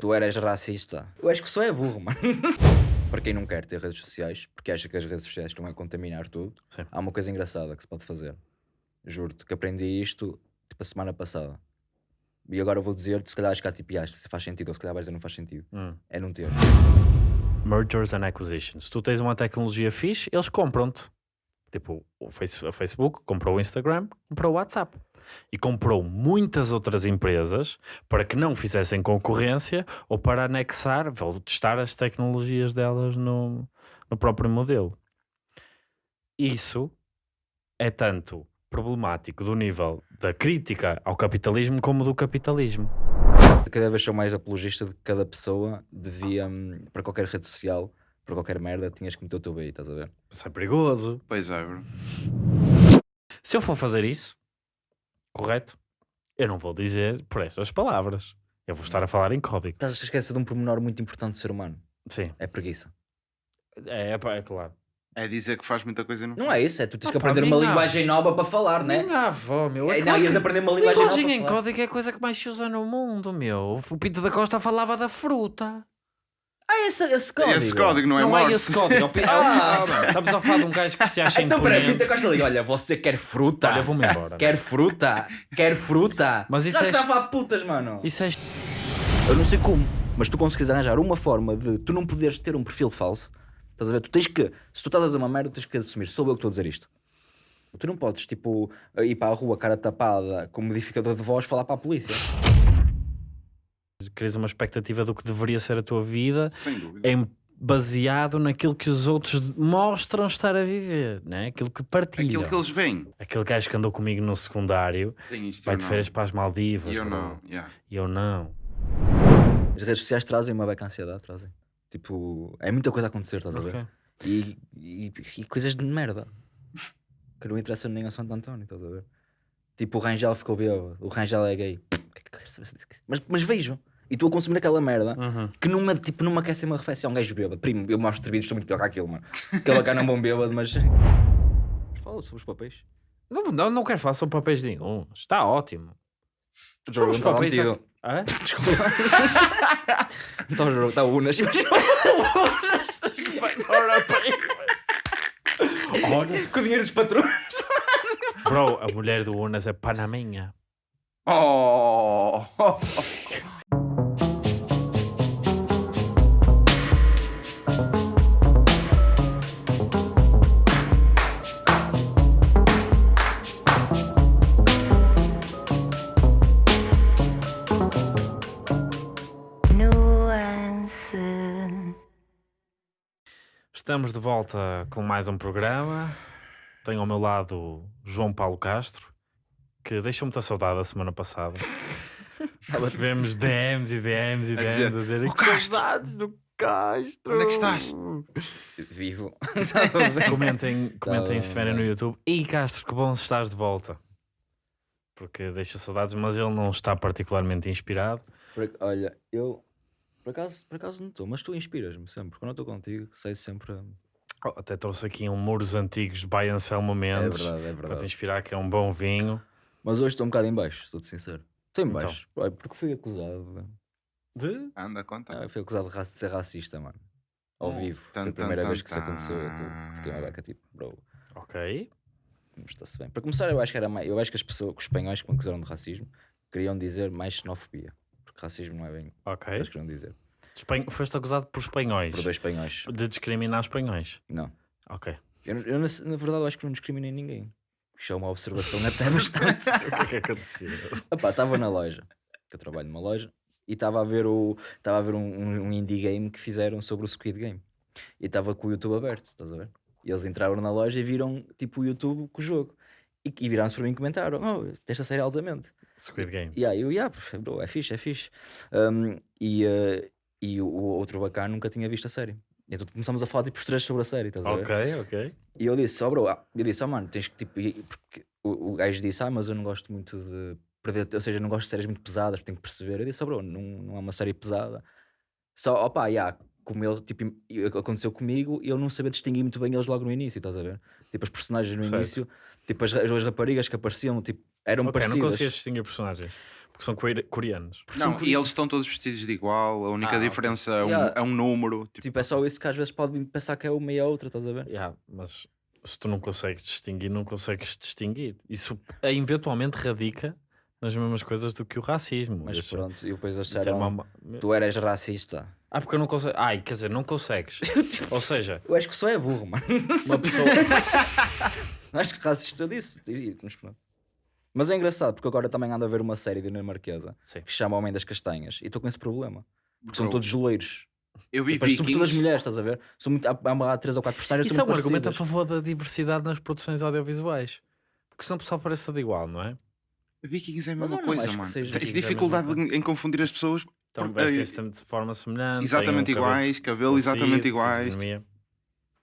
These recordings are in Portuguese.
Tu eras racista. Eu acho que só é burro, mano. Para quem não quer ter redes sociais, porque acha que as redes sociais estão a contaminar tudo, Sim. há uma coisa engraçada que se pode fazer. Juro-te que aprendi isto tipo a semana passada. E agora vou dizer-te, se calhar acho que há tipo, "Ah, isto se faz sentido, ou se calhar vais dizer não faz sentido. Hum. É não ter. Mergers and acquisitions. Se tu tens uma tecnologia fixe, eles compram-te. Tipo, o Facebook comprou o Instagram, comprou o WhatsApp. E comprou muitas outras empresas para que não fizessem concorrência ou para anexar testar as tecnologias delas no, no próprio modelo. Isso é tanto problemático do nível da crítica ao capitalismo como do capitalismo. Cada vez sou mais apologista de que cada pessoa devia, hum, para qualquer rede social, para qualquer merda, tinhas que meter o teu BI, estás a ver? Isso é perigoso. Pois é, bro. Se eu for fazer isso, correto? Eu não vou dizer por estas palavras. Eu vou estar a falar em código. Estás a esquecer de um pormenor muito importante do ser humano. Sim, É preguiça. é, é, é claro. É dizer que faz muita coisa e não Não é isso, é tu tens que Ah, pá, aprender uma minha linguagem nova para falar, né? Minha avó, meu. É, não, claro ias que- aprender uma linguagem nova Linguagem em para falar. código é a coisa que mais se usa no mundo, meu. O Pinto da Costa falava da fruta. Ah, esse, esse código. Esse código não é Não é Morse. esse código. é Ah. Ah, Estamos a falar de um gajo que se acha Então, peraí, imponente. Pita Costa liga. Olha, você quer fruta? Olha, vou-me embora. Quer fruta? Quer fruta? Mas isso Já é que está a est- falar de putas, mano. Isso é... Eu não sei como, mas tu consegues arranjar uma forma de tu não poderes ter um perfil falso. Estás a ver? Tu tens que, se tu estás a dizer uma merda, tens que assumir. Sou eu que estou a dizer isto. Tu não podes, tipo, ir para a rua, cara tapada, com modificador de voz, falar para a polícia. Crias uma expectativa do que deveria ser a tua vida Sem dúvida. em baseado naquilo que os outros mostram estar a viver, né? aquilo que partilham. Aquilo que eles veem. Aquele gajo que andou comigo no secundário vai de férias para as Maldivas. E eu bro. não. yeah. E eu não. As redes sociais trazem uma beca ansiedade, trazem. Tipo, é muita coisa a acontecer, estás a ver? E, e, e coisas de merda que não interessam nem a Santo António, estás a ver? Tipo, o Rangel ficou bêbado, o Rangel é gay. É disso? Mas, mas vejo, e estou a consumir aquela merda Uhum. que numa, tipo, numa quer ser uma refeição, um gajo bêbado. Primo, eu mostro vídeos, sou muito pior que aquilo, mano. Aquele cara não é um bom bêbado, mas. Mas Fala sobre os papéis. Não, não, não quero falar sobre papéis nenhum. Está ótimo. Jogo Os não está papéis aqui- Hã? Desculpa. Está o jogo, está o Unas. Olha, com o dinheiro dos patrões. Bro, a mulher do Unas é panaminha. Oh! Estamos de volta com mais um programa. Tenho ao meu lado João Paulo Castro, que deixou muita saudade a semana passada. Recebemos DMs e DMs e A DMs dizer, a dizer "O que Castro, saudades do Castro. onde é que estás?" Vivo. Comentem, comentem se estiverem no. YouTube. E Castro, que bom estás de volta. Porque deixa saudades, mas ele não está particularmente inspirado. Por- Olha, eu por acaso, por acaso não estou, mas tu inspiras-me sempre. Quando eu estou contigo, sei sempre. É Oh, até trouxe aqui um Muros Antigos by Anselmo Mendes verdade, é para te inspirar, que é um bom vinho. Mas hoje estou um bocado em baixo, sou-te sincero. Estou em Então. baixo. Olha, porque fui acusado. De? Anda, conta. Ah, fui acusado de, ser racista, mano. Ao Oh, vivo. Foi tan, a primeira tan, vez que isso aconteceu. Eu tô- Fiquei uma beca tipo, bro, Ok. está-se bem. Para começar, eu acho que era mais. Eu acho que as pessoas, que os espanhóis que me acusaram de racismo, queriam dizer mais xenofobia. Porque racismo não é bem o que Ok. eles queriam dizer. Espan- Foste acusado por espanhóis. Por dois espanhóis. De discriminar espanhóis. Não. Ok. Eu, eu, na, na verdade, eu acho que não discriminei ninguém. Isto é uma observação até bastante. o que é que aconteceu? Epá, estava na loja, que eu trabalho numa loja, e estava a ver, o, estava a ver um, um, um indie game que fizeram sobre o Squid Game. E estava com o YouTube aberto, estás a ver? E eles entraram na loja e viram tipo o YouTube com o jogo. E, e viraram-se para mim e comentaram: Oh, esta série altamente. Squid Game. E aí eu, yeah, bro, é fixe, é fixe. Um, e eh, e o, outro bacana nunca tinha visto a série. Então começamos a falar tipo os três sobre a série, estás a ver? Ok, ok. E eu disse, ó bro, ah, eu disse, ó mano, tens que tipo. Porque o, o gajo disse, ah, mas eu não gosto muito de perder, ou seja, não gosto de séries muito pesadas, tenho que perceber. Eu disse, ó bro, não, não é uma série pesada. Só, opá, já, como ele, tipo, aconteceu comigo, eu não sabia distinguir muito bem eles logo no início, estás a ver? Tipo, as personagens no Certo. início, tipo, as, as duas raparigas que apareciam, tipo, eram Ok, não parecidas. conseguias distinguir personagens. Porque são core- coreanos. Não, e eles estão todos vestidos de igual, a única Ah, diferença é um, Yeah. é um número. Tipo, Tipo, é só isso que às vezes podem pensar que é uma e a outra, estás a ver? Yeah, mas se tu não consegues distinguir, não consegues distinguir. Isso eh, eventualmente radica nas mesmas coisas do que o racismo. Mas Esse- pronto, e depois acharam, uma- tu eras racista. Ah, porque eu não consigo. Ai, quer dizer, não consegues. Ou seja, Eu acho que só é burro, mano. uma pessoa. acho que racista eu disse. Mas, pronto. mas é engraçado, porque agora também ando a ver uma série dinamarquesa Sim. que se chama Homem das Castanhas e estou com esse problema. Porque são bro, todos loiros. Eu vi Depois, sobretudo as mulheres, estás a ver? São muito, há, há, três ou quatro personagens Isso é são um muito argumento a parecidas. favor da diversidade nas produções audiovisuais. Porque senão o pessoal parece tudo igual, não é? Vikings é a mesma eu não coisa, mano. Tens é dificuldade em, confundir as pessoas. Então por- vestem-se de forma semelhante. exatamente um iguais, cabelo exatamente iguais.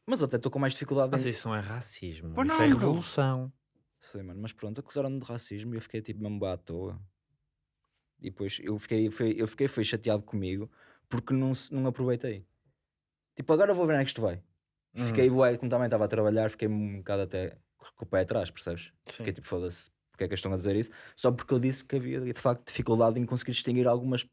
Mas até estou com mais dificuldade Mas em... isso não é racismo. Pô, isso não, é revolução. Sei, mano, mas pronto, acusaram-me de racismo e eu fiquei tipo mesmo à toa. E depois eu fiquei, foi, eu fiquei foi chateado comigo porque não, não aproveitei. Tipo, agora vou ver onde é que isto vai. Uhum. Fiquei, como também estava a trabalhar, fiquei um bocado até com o pé atrás, percebes? Sim. Fiquei tipo, foda-se, porque é que estão a dizer isso? Só porque eu disse que havia de facto dificuldade em conseguir distinguir algumas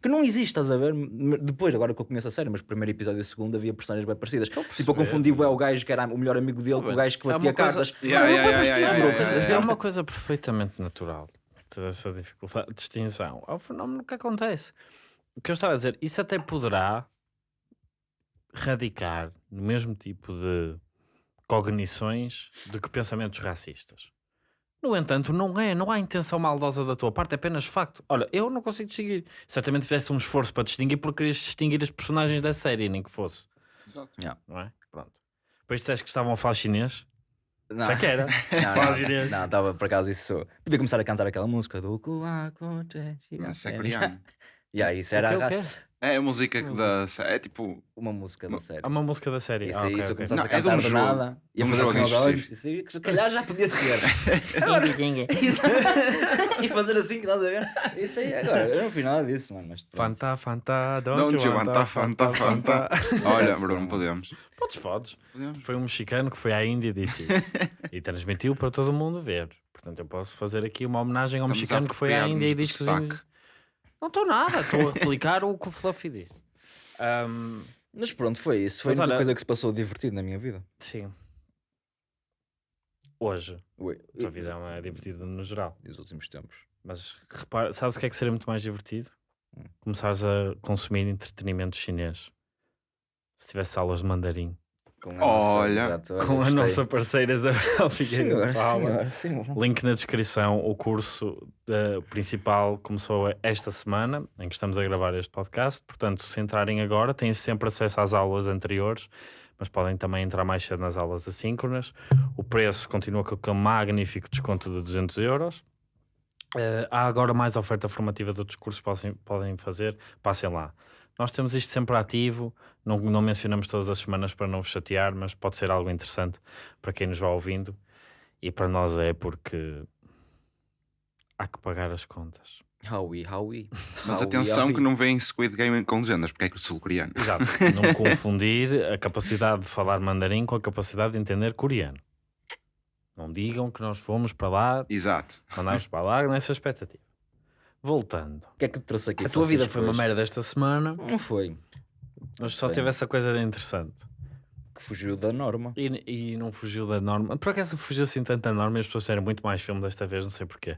que não existe, estás a ver? Depois, agora que eu conheço a série, mas primeiro episódio e segundo havia personagens bem parecidas. Tipo, eu confundi bué o gajo que era o melhor amigo dele com o gajo que é batia coisa- cartas. Yeah, Mas eram yeah, bué yeah, parecidos, yeah, bro, yeah, estás a yeah, ver? É uma coisa perfeitamente natural. Ter essa dificuldade de distinção. É o fenómeno que acontece. O que eu estava a dizer, isso até poderá radicar no mesmo tipo de cognições do que pensamentos racistas. No entanto, não é, não há intenção maldosa da tua parte, é apenas facto. Olha, eu não consigo distinguir. Certamente fizesse um esforço para distinguir porque querias distinguir as personagens da série, nem que fosse, Exato. não é? Pronto. Depois disseste que estavam a falar chinês. Não. Isso é que era. Não, não, não, estava por acaso isso. Podia começar a cantar aquela música do Kuaku Chechi, Isso é coreano. E aí, isso era O quê, o a- quê? É a música que dá. É tipo. uma música da série. Há uma música da série. Isso ah, aí, ok, se eu ok. começasse Não, a é de cantar um do jogo. nada, ia De um fazer assim jogo aos olhos. Isso se calhar já podia ser. Isso- e fazer assim, estás a ver? Isso aí, agora, eu não fiz nada disso, mano. Mas. Fanta, fanta, don't, Don't you want want fanta, fanta? Olha, Bruno, podemos. Podes, podes. Podemos. Foi um mexicano que foi à Índia e disse isso. e transmitiu para todo mundo ver. Portanto, eu posso fazer aqui uma homenagem ao Estamos a mexicano que foi à Índia e diz que os índios... Não estou nada, estou a replicar o que o Fluffy disse. Ahm, Mas pronto, foi isso. Foi Mas a única olha- coisa que se passou divertido na minha vida. sim. Hoje, Ui, a tua vida é divertida no geral. E os últimos tempos. Mas repara, sabes o que é que seria muito mais divertido? Hum. Começares a consumir entretenimento chinês. Se tivesse aulas de mandarim. Com a Olha, exato, olha, Com a gostei. nossa parceira Isabel Figueiredo Senhor, Paula. senhor, senhor. Link na descrição. O curso eh, principal começou esta semana, em que estamos a gravar este podcast. Portanto, se entrarem agora, têm sempre acesso às aulas anteriores, mas podem também entrar mais cedo nas aulas assíncronas. O preço continua com aquele magnífico desconto de 200 euros. Eh, há agora mais oferta formativa de outros cursos que podem, podem fazer. Passem lá. Nós temos isto sempre ativo, não, não mencionamos todas as semanas para não vos chatear, mas pode ser algo interessante para quem nos vai ouvindo. E para nós é porque há que pagar as contas. Howie, Howie. Mas Howie, atenção Howie. que não vem Squid Game com legendas, porque é que o sul-coreano. Exato. não confundir a capacidade de falar mandarim com a capacidade de entender coreano. Não digam que nós fomos para lá, Exato. mandámos para lá nessa expectativa. Voltando. O que é que te trouxe aqui? A tua vida foi uma merda esta semana, Não foi. Mas só Foi. teve essa coisa de interessante. Que fugiu da norma. E, e não fugiu da norma. Por acaso fugiu assim tanto da norma e as pessoas fizeram muito mais filme desta vez, não sei porquê.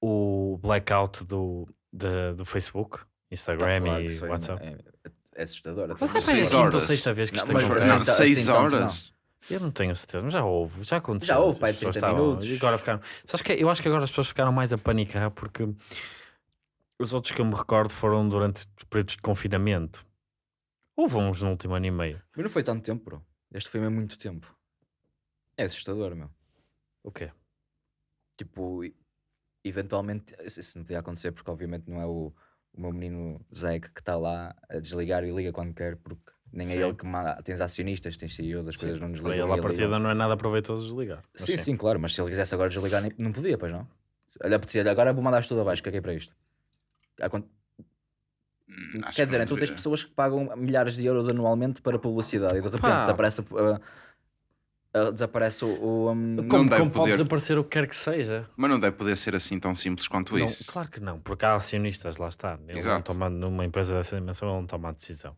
O blackout do, de- do Facebook, Instagram Ah, claro e foi- WhatsApp. É, é assustador. Mas Seis para a quinta ou horas. sexta vez que isto mas acontece. Não, Não, assim, seis assim horas. Eu não tenho a certeza, mas já houve, já aconteceu. Já houve, pai, pessoas 30 estavam- minutos. E agora ficaram. Sabes que eu acho que agora as pessoas ficaram mais a panicar porque os outros que eu me recordo foram durante períodos de confinamento. Houve uns no último ano e meio. Mas não foi tanto tempo, bro. Este foi mesmo muito tempo. É assustador, meu. O quê? Tipo, eventualmente, isso não podia acontecer porque obviamente não é o, o meu menino Zeg que está lá a desligar e liga quando quer, porque nem Sim. é ele que manda. Tens acionistas, tens CEOs, as coisas não desligam. ele, à e partida, ligam. não é nada proveitoso desligar. Mas Sim, sim, claro, mas se ele quisesse agora desligar, nem- não podia, pois não. Olha, apetecia, agora vou mandar tudo abaixo, caguei para isto. Hum, acho Quer que dizer, não então tens pessoas que pagam milhares de euros anualmente para publicidade e de repente Pá. desaparece a- ah, desaparece o. o, um, Como, deve como pode poder. desaparecer o que quer que seja? Mas não deve poder ser assim tão simples quanto Não, isso. claro que não, porque há acionistas, lá está. Ele não Exato. toma, numa empresa dessa dimensão, ele não toma a decisão.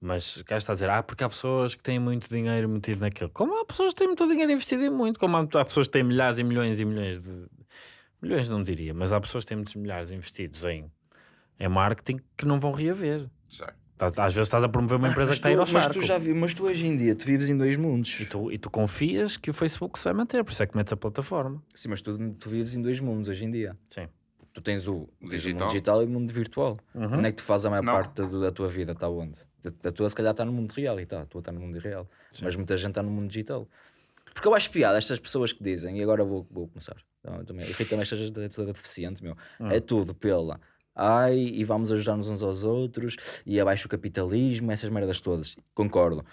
Mas cá está a dizer, ah, porque há pessoas que têm muito dinheiro metido naquilo. Como há pessoas que têm muito dinheiro investido em muito, como há, há pessoas que têm milhares e milhões e milhões de. Milhões não diria, mas há pessoas que têm muitos milhares investidos em, em marketing que não vão reaver. Certo. Tá- Às vezes estás a promover uma empresa mas, que está a ir ao tu, mas charco. tu já vi, mas tu hoje em dia tu vives em dois mundos. E tu, e tu confias que o Facebook se vai manter, por isso é que metes a plataforma. Sim, mas tu, tu vives em dois mundos hoje em dia. Sim. Tu tens o, tens o Digital. mundo digital e o mundo virtual. Uhum. Onde é que tu fazes a maior Não. parte da, da tua vida? Está onde? A, a tua se calhar está no mundo real e tá, a tua está no mundo real. Mas muita gente está no mundo digital. Porque eu acho piada estas pessoas que dizem, e agora vou, vou começar. Então, também, irrita-me esta gente toda deficiente, meu. É tudo pela. Ai, e vamos ajudar-nos uns aos outros, e abaixo o capitalismo, essas merdas todas. Concordo.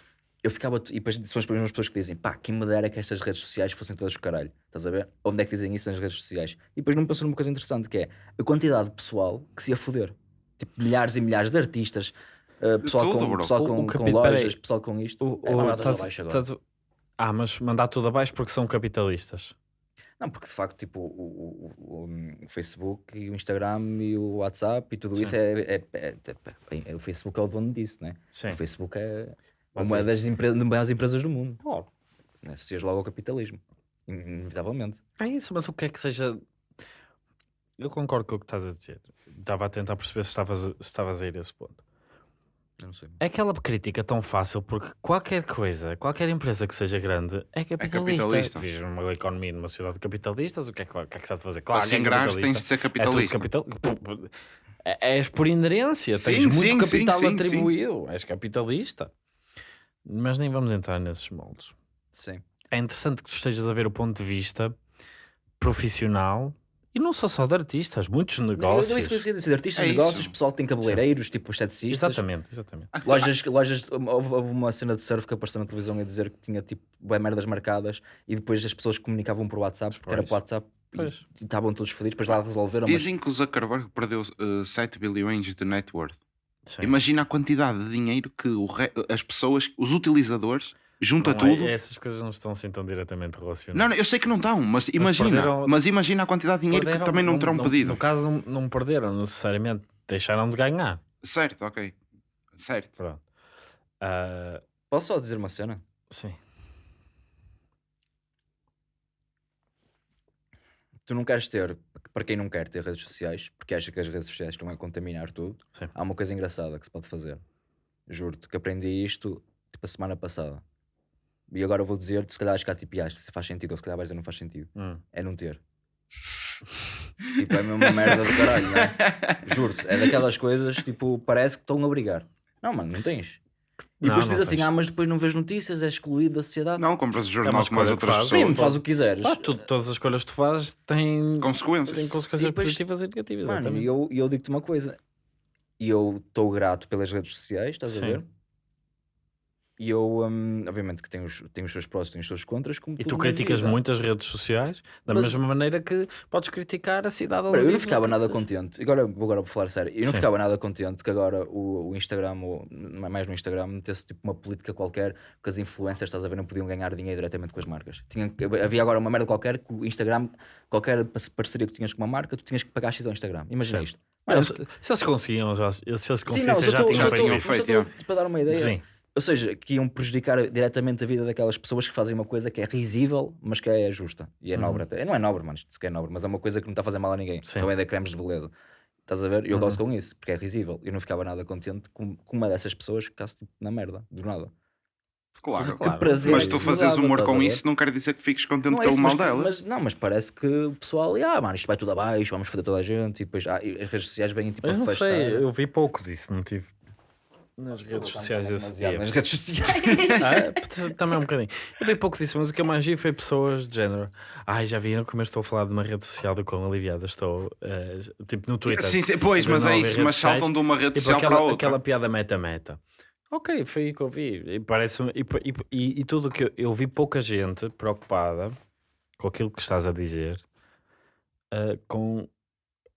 Eu ficava, e depois são as mesmas pessoas que dizem, pá, quem me dera que estas redes sociais fossem todas do caralho. Estás a ver? Onde é que dizem isso nas redes sociais? E depois não me passou numa coisa interessante que é a quantidade de pessoal que se ia foder. Tipo, milhares e milhares de artistas, uh, pessoal, tudo, com, pessoal O- com, o com capi- lojas, peraí. pessoal com isto. O, é o- estás- abaixo agora. estás- ah, mas mandar tudo abaixo porque são capitalistas. Não, porque de facto, tipo, o, o- o- Facebook e o Instagram e o WhatsApp e tudo isso é, é, é- é- é- O Facebook é o dono disso, né? Sim. O Facebook é Mas uma é- das empre- maiores empresas do mundo. Claro. Né? Associas logo ao capitalismo, in- inevitavelmente. É isso, mas o que é que seja. Eu concordo com o que estás a dizer. Estava a tentar perceber se estavas, se estavas a ir a esse ponto. Eu não sei. É aquela crítica tão fácil porque qualquer coisa, qualquer empresa que seja grande é capitalista. capitalista. Vives numa economia numa sociedade de capitalistas, o que é que, o que, é que se há de fazer? Claro, Para que é se engrares capitalista. tens de ser É capitalista. capital... É- És por inerência, Sim, tens muito sim, capital sim, sim. atribuído, és capitalista. Mas nem vamos entrar nesses moldes. Sim. É interessante que tu estejas a ver o ponto de vista profissional e não só só de artistas, muitos Não, eu- negócios. eu isso que eu queria dizer, artistas, É negócios, isso. pessoal que tem cabeleireiros, tipo esteticistas. Exatamente, exatamente. Lojas, lojas, houve, uma cena de surf que apareceu na televisão a dizer que tinha tipo bem merdas marcadas e depois as pessoas comunicavam por WhatsApp, porque era por WhatsApp e- Pois. e estavam todos fodidos, depois lá resolveram. mas- Dizem que o Zuckerberg perdeu uh, 7 bilhões de net worth. Sim. Imagina a quantidade de dinheiro que o re- as pessoas, os utilizadores, junta Não é- tudo. essas coisas não estão assim tão diretamente relacionadas. Não, não, eu sei que não estão, mas imagina, perderam- mas imagina a quantidade de dinheiro Perderam- que também não terão no, pedido. No caso, não, não perderam necessariamente, deixaram de ganhar. Certo, ok. Certo. Pronto. Ah, Posso só dizer uma cena? sim. Tu não queres ter, para quem não quer ter redes sociais, porque acha que as redes sociais estão a contaminar tudo, Sim. há uma coisa engraçada que se pode fazer. Juro-te que aprendi isto tipo a semana passada. E agora vou dizer-te, se calhar acho que há tipo, "Ah, isto se faz sentido, ou se calhar vais dizer não faz sentido. Hum. É não ter. tipo, é mesmo uma merda do caralho, não é? Juro-te, é daquelas coisas, tipo, parece que estão a brigar. Não, mano, não tens. E Não, depois não diz assim, tens. ah, mas depois não vês notícias, és excluído da sociedade. Não, compras o É jornal uma como as outras pessoas. Sim, faz o que quiseres. Ah, tu- todas as escolhas que tu fazes têm, Consequências. têm consequências E depois- positivas e negativas. Mano, e eu, e eu digo-te uma coisa. E eu estou grato pelas redes sociais, estás Sim. a ver? E eu, hum, obviamente, que tenho os, tenho os seus prós e tenho os seus contras. Como E tu criticas vida. muito as redes sociais da Mas- mesma maneira que podes criticar a cidade onde eu não ficava o nada contente. Agora, vou agora vou falar sério. Eu não Sim. ficava nada contente que agora o, o Instagram, ou mais no Instagram, metesse tipo uma política qualquer que as influencers, estás a ver, não podiam ganhar dinheiro diretamente com as marcas. Tinha, havia agora uma merda qualquer que o Instagram, qualquer par- parceria que tinhas com uma marca, tu tinhas que pagar X ao Instagram. Imagina isto. Mano, se, eles conseguiam, já, se eles Sim, não, conseguissem, já tinham feito só estou, tipo, dar uma ideia. Sim. Ou seja, que iam prejudicar diretamente a vida daquelas pessoas que fazem uma coisa que é risível, mas que é justa e é nobre até. Não é nobre, mano, isto que é nobre, mas é uma coisa que não está a fazer mal a ninguém. Sim. Também da cremes de beleza. Estás a ver? Eu gosto com isso, porque é risível. Eu não ficava nada contente com, com uma dessas pessoas que ficasse tipo, na merda, do nada. Claro. Claro. Que prazer. Mas tu fazes humor com isso não quer dizer que fiques contente Não é pelo mal mas, dela. mas não, mas parece que o pessoal, ah, mano, isto vai tudo abaixo, vamos foder toda a gente, e depois ah, e as redes sociais vêm tipo Eu a não festar. sei, eu vi pouco disso, não tive nas redes sociais esse dia. Nas redes sociais. Ah, é? Também um bocadinho. Eu vi pouco disso, mas o que eu mais vi foi pessoas de género. Ai, já viram como eu estou a falar de uma rede social do quão aliviada estou? eh, tipo no Twitter. Sim, sim, pois, mas é isso, mas saltam de uma rede Tipo social aquela, para outra. aquela piada meta-meta. Ok, foi aí que eu vi. E, parece e, e, e, tudo que eu, eu vi pouca gente preocupada com aquilo que estás a dizer, eh, com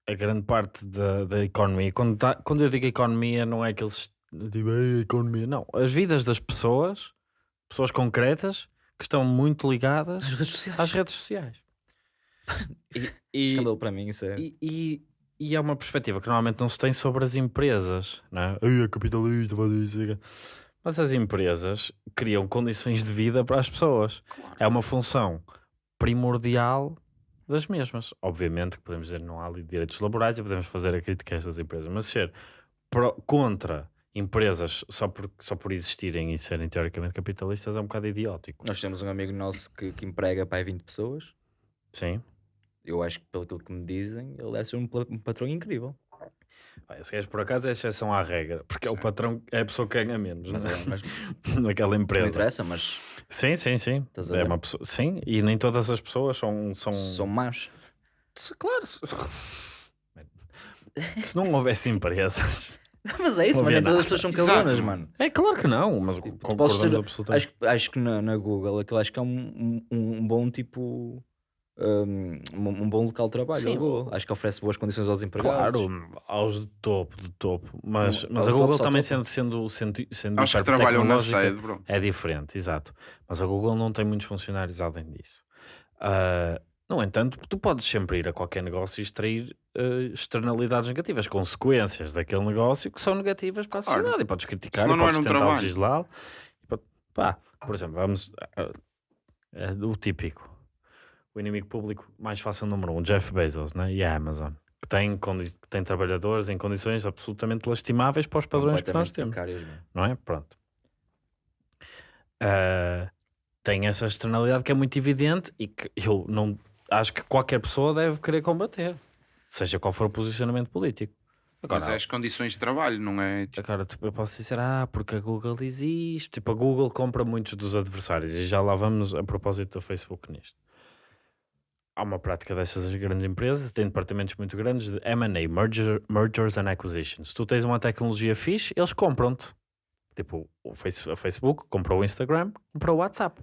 a grande parte da, da economia. Quando, tá- quando eu digo economia, não é aqueles tipo, "Ei, economia, não. As vidas das pessoas, pessoas concretas, que estão muito ligadas As redes sociais. às redes sociais. E, e, para mim, isso é. e, e, e é uma perspectiva que normalmente não se tem sobre as empresas, não é? Ai, é capitalista, faz isso. Mas as empresas criam condições de vida para as pessoas. É uma função primordial das mesmas. Obviamente que podemos dizer que não há ali direitos laborais e podemos fazer a crítica a estas empresas, mas ser pró- contra empresas só por, só por existirem e serem teoricamente capitalistas é um bocado idiótico. Nós temos um amigo nosso que, que emprega para aí 20 pessoas. Sim. Eu acho que, pelo que me dizem, ele deve ser um, um patrão incrível. Bem, Esse gajo por acaso é exceção à regra, porque é o patrão, é a pessoa que ganha menos Mas, não é? é, mas naquela não empresa. interessa, mas Sim, sim, sim. É uma pessoa, sim, e nem todas as pessoas são. são... são más. Claro. Se não houvesse empresas. Mas é isso, mano. Nem todas as pessoas são Exato, cabrões, mano. É claro que não, mas Tipo, concordamos ter- absolutamente. Acho, acho que na, na Google aquilo acho que é um, um, um bom tipo. Um, um bom local de trabalho. Sim, a Google. Acho que oferece boas condições aos empregados. Claro, aos de topo, de topo. Mas, mas a Google também sendo, sendo, sendo, sendo Acho que trabalham na sede, bro. É diferente, exato. Mas a Google não tem muitos funcionários além disso. Ah, no entanto, tu podes sempre ir a qualquer negócio e extrair ah, externalidades negativas, consequências daquele negócio que são negativas para a Claro. sociedade. E podes criticar, Senão e não podes era um tentar trabalho. legislar. E pá, por exemplo, vamos. ah, é o típico. O inimigo público mais fácil número um, Jeff Bezos né? e a Amazon. Que tem, condi- que tem trabalhadores em condições absolutamente lastimáveis para os padrões que nós Completamente temos precárias, mano. não é? Pronto. Ah, tem essa externalidade que é muito evidente e que eu não acho que qualquer pessoa deve querer combater, seja qual for o posicionamento político. Agora, Mas é as condições de trabalho, não é? Tipo, agora tipo, eu posso dizer, ah, porque a Google existe. Tipo, a Google compra muitos dos adversários e já lá vamos a propósito do Facebook nisto. Há uma prática dessas grandes empresas, tem departamentos muito grandes de M&A, merger, Mergers and Acquisitions. Se tu tens uma tecnologia fixe, eles compram-te. Tipo, o Facebook comprou o Instagram, comprou o WhatsApp.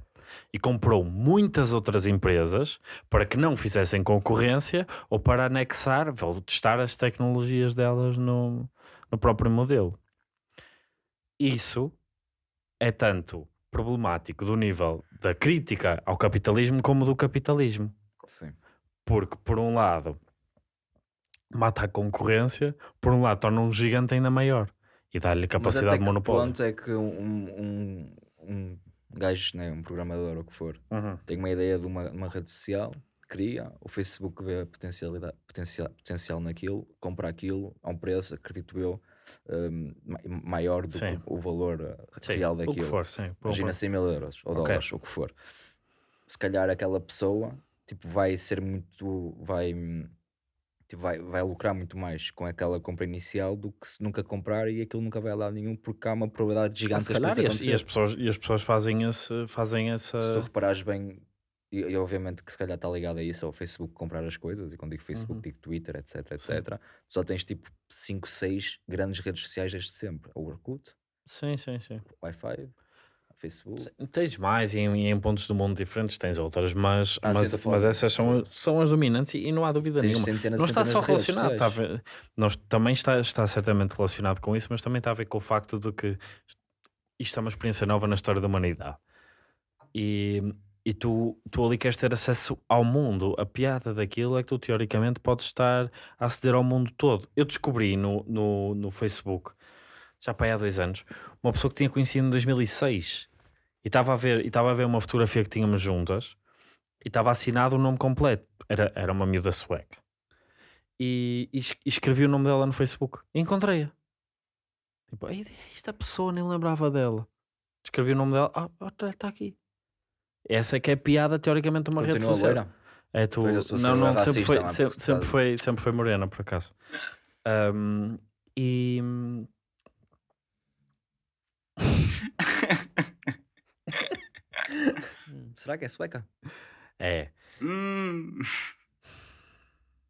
E comprou muitas outras empresas para que não fizessem concorrência ou para anexar ou testar as tecnologias delas no, no próprio modelo. Isso é tanto problemático do nível da crítica ao capitalismo como do capitalismo. Sim. Porque, por um lado, mata a concorrência, por um lado, torna um gigante ainda maior e dá-lhe Mas até capacidade de que monopólio. ponto é que um, um, um gajo, né, um programador ou o que for, Uhum. tem uma ideia de uma, uma rede social, cria, o Facebook vê a potencialidade, potencial, potencial naquilo, compra aquilo a um preço, acredito eu, ma- maior do Sim. que o valor uh, Sim, real o que daquilo. for, sim. Um Imagina ponto. 100 mil euros ou Ok. dólares, ou o que for. Se calhar aquela pessoa tipo, vai ser muito. Vai, hum, tipo, vai, vai lucrar muito mais com aquela compra inicial do que se nunca comprar e aquilo nunca vai a lado nenhum porque há uma probabilidade Ah, gigante de calhar, e as, e as pessoas, e as pessoas fazem, esse, fazem essa. Se tu reparares bem, e, e obviamente que se calhar está ligado a isso, ao Facebook comprar as coisas, e quando digo Facebook, Uhum. digo Twitter, etc, etc. Só tens tipo 5, 6 grandes redes sociais desde sempre: o Orkut, Sim, sim, sim. o Wi-Fi, Facebook. Tens mais e em, em pontos do mundo diferentes tens outras, mas, Ah, mas, mas essas são, são as dominantes e, e não há dúvida Tens nenhuma. centenas Não está só relacionado, está ver, nós, também está, está certamente relacionado com isso, mas também está a ver com o facto de que isto é uma experiência nova na história da humanidade. E, e tu, tu ali queres ter acesso ao mundo. A piada daquilo é que tu teoricamente podes estar a aceder ao mundo todo. Eu descobri no, no, no Facebook, já para aí há dois anos, uma pessoa que tinha conhecido em 2006 e estava a ver, e estava a ver uma fotografia que tínhamos juntas e estava assinado o nome completo. Era, era uma miúda sueca. E, e es- e escrevi o nome dela no Facebook. E encontrei-a. Tipo, "Ei, esta pessoa nem lembrava dela. Escrevi o nome dela. Ah, está aqui. Essa é que é piada, teoricamente, de uma rede Continua social. loira? É tu. Não, não, sempre foi, mano, sempre, sempre foi, sempre foi morena, por acaso. Ahm, e. Hum, Será que é sueca? É. Hum,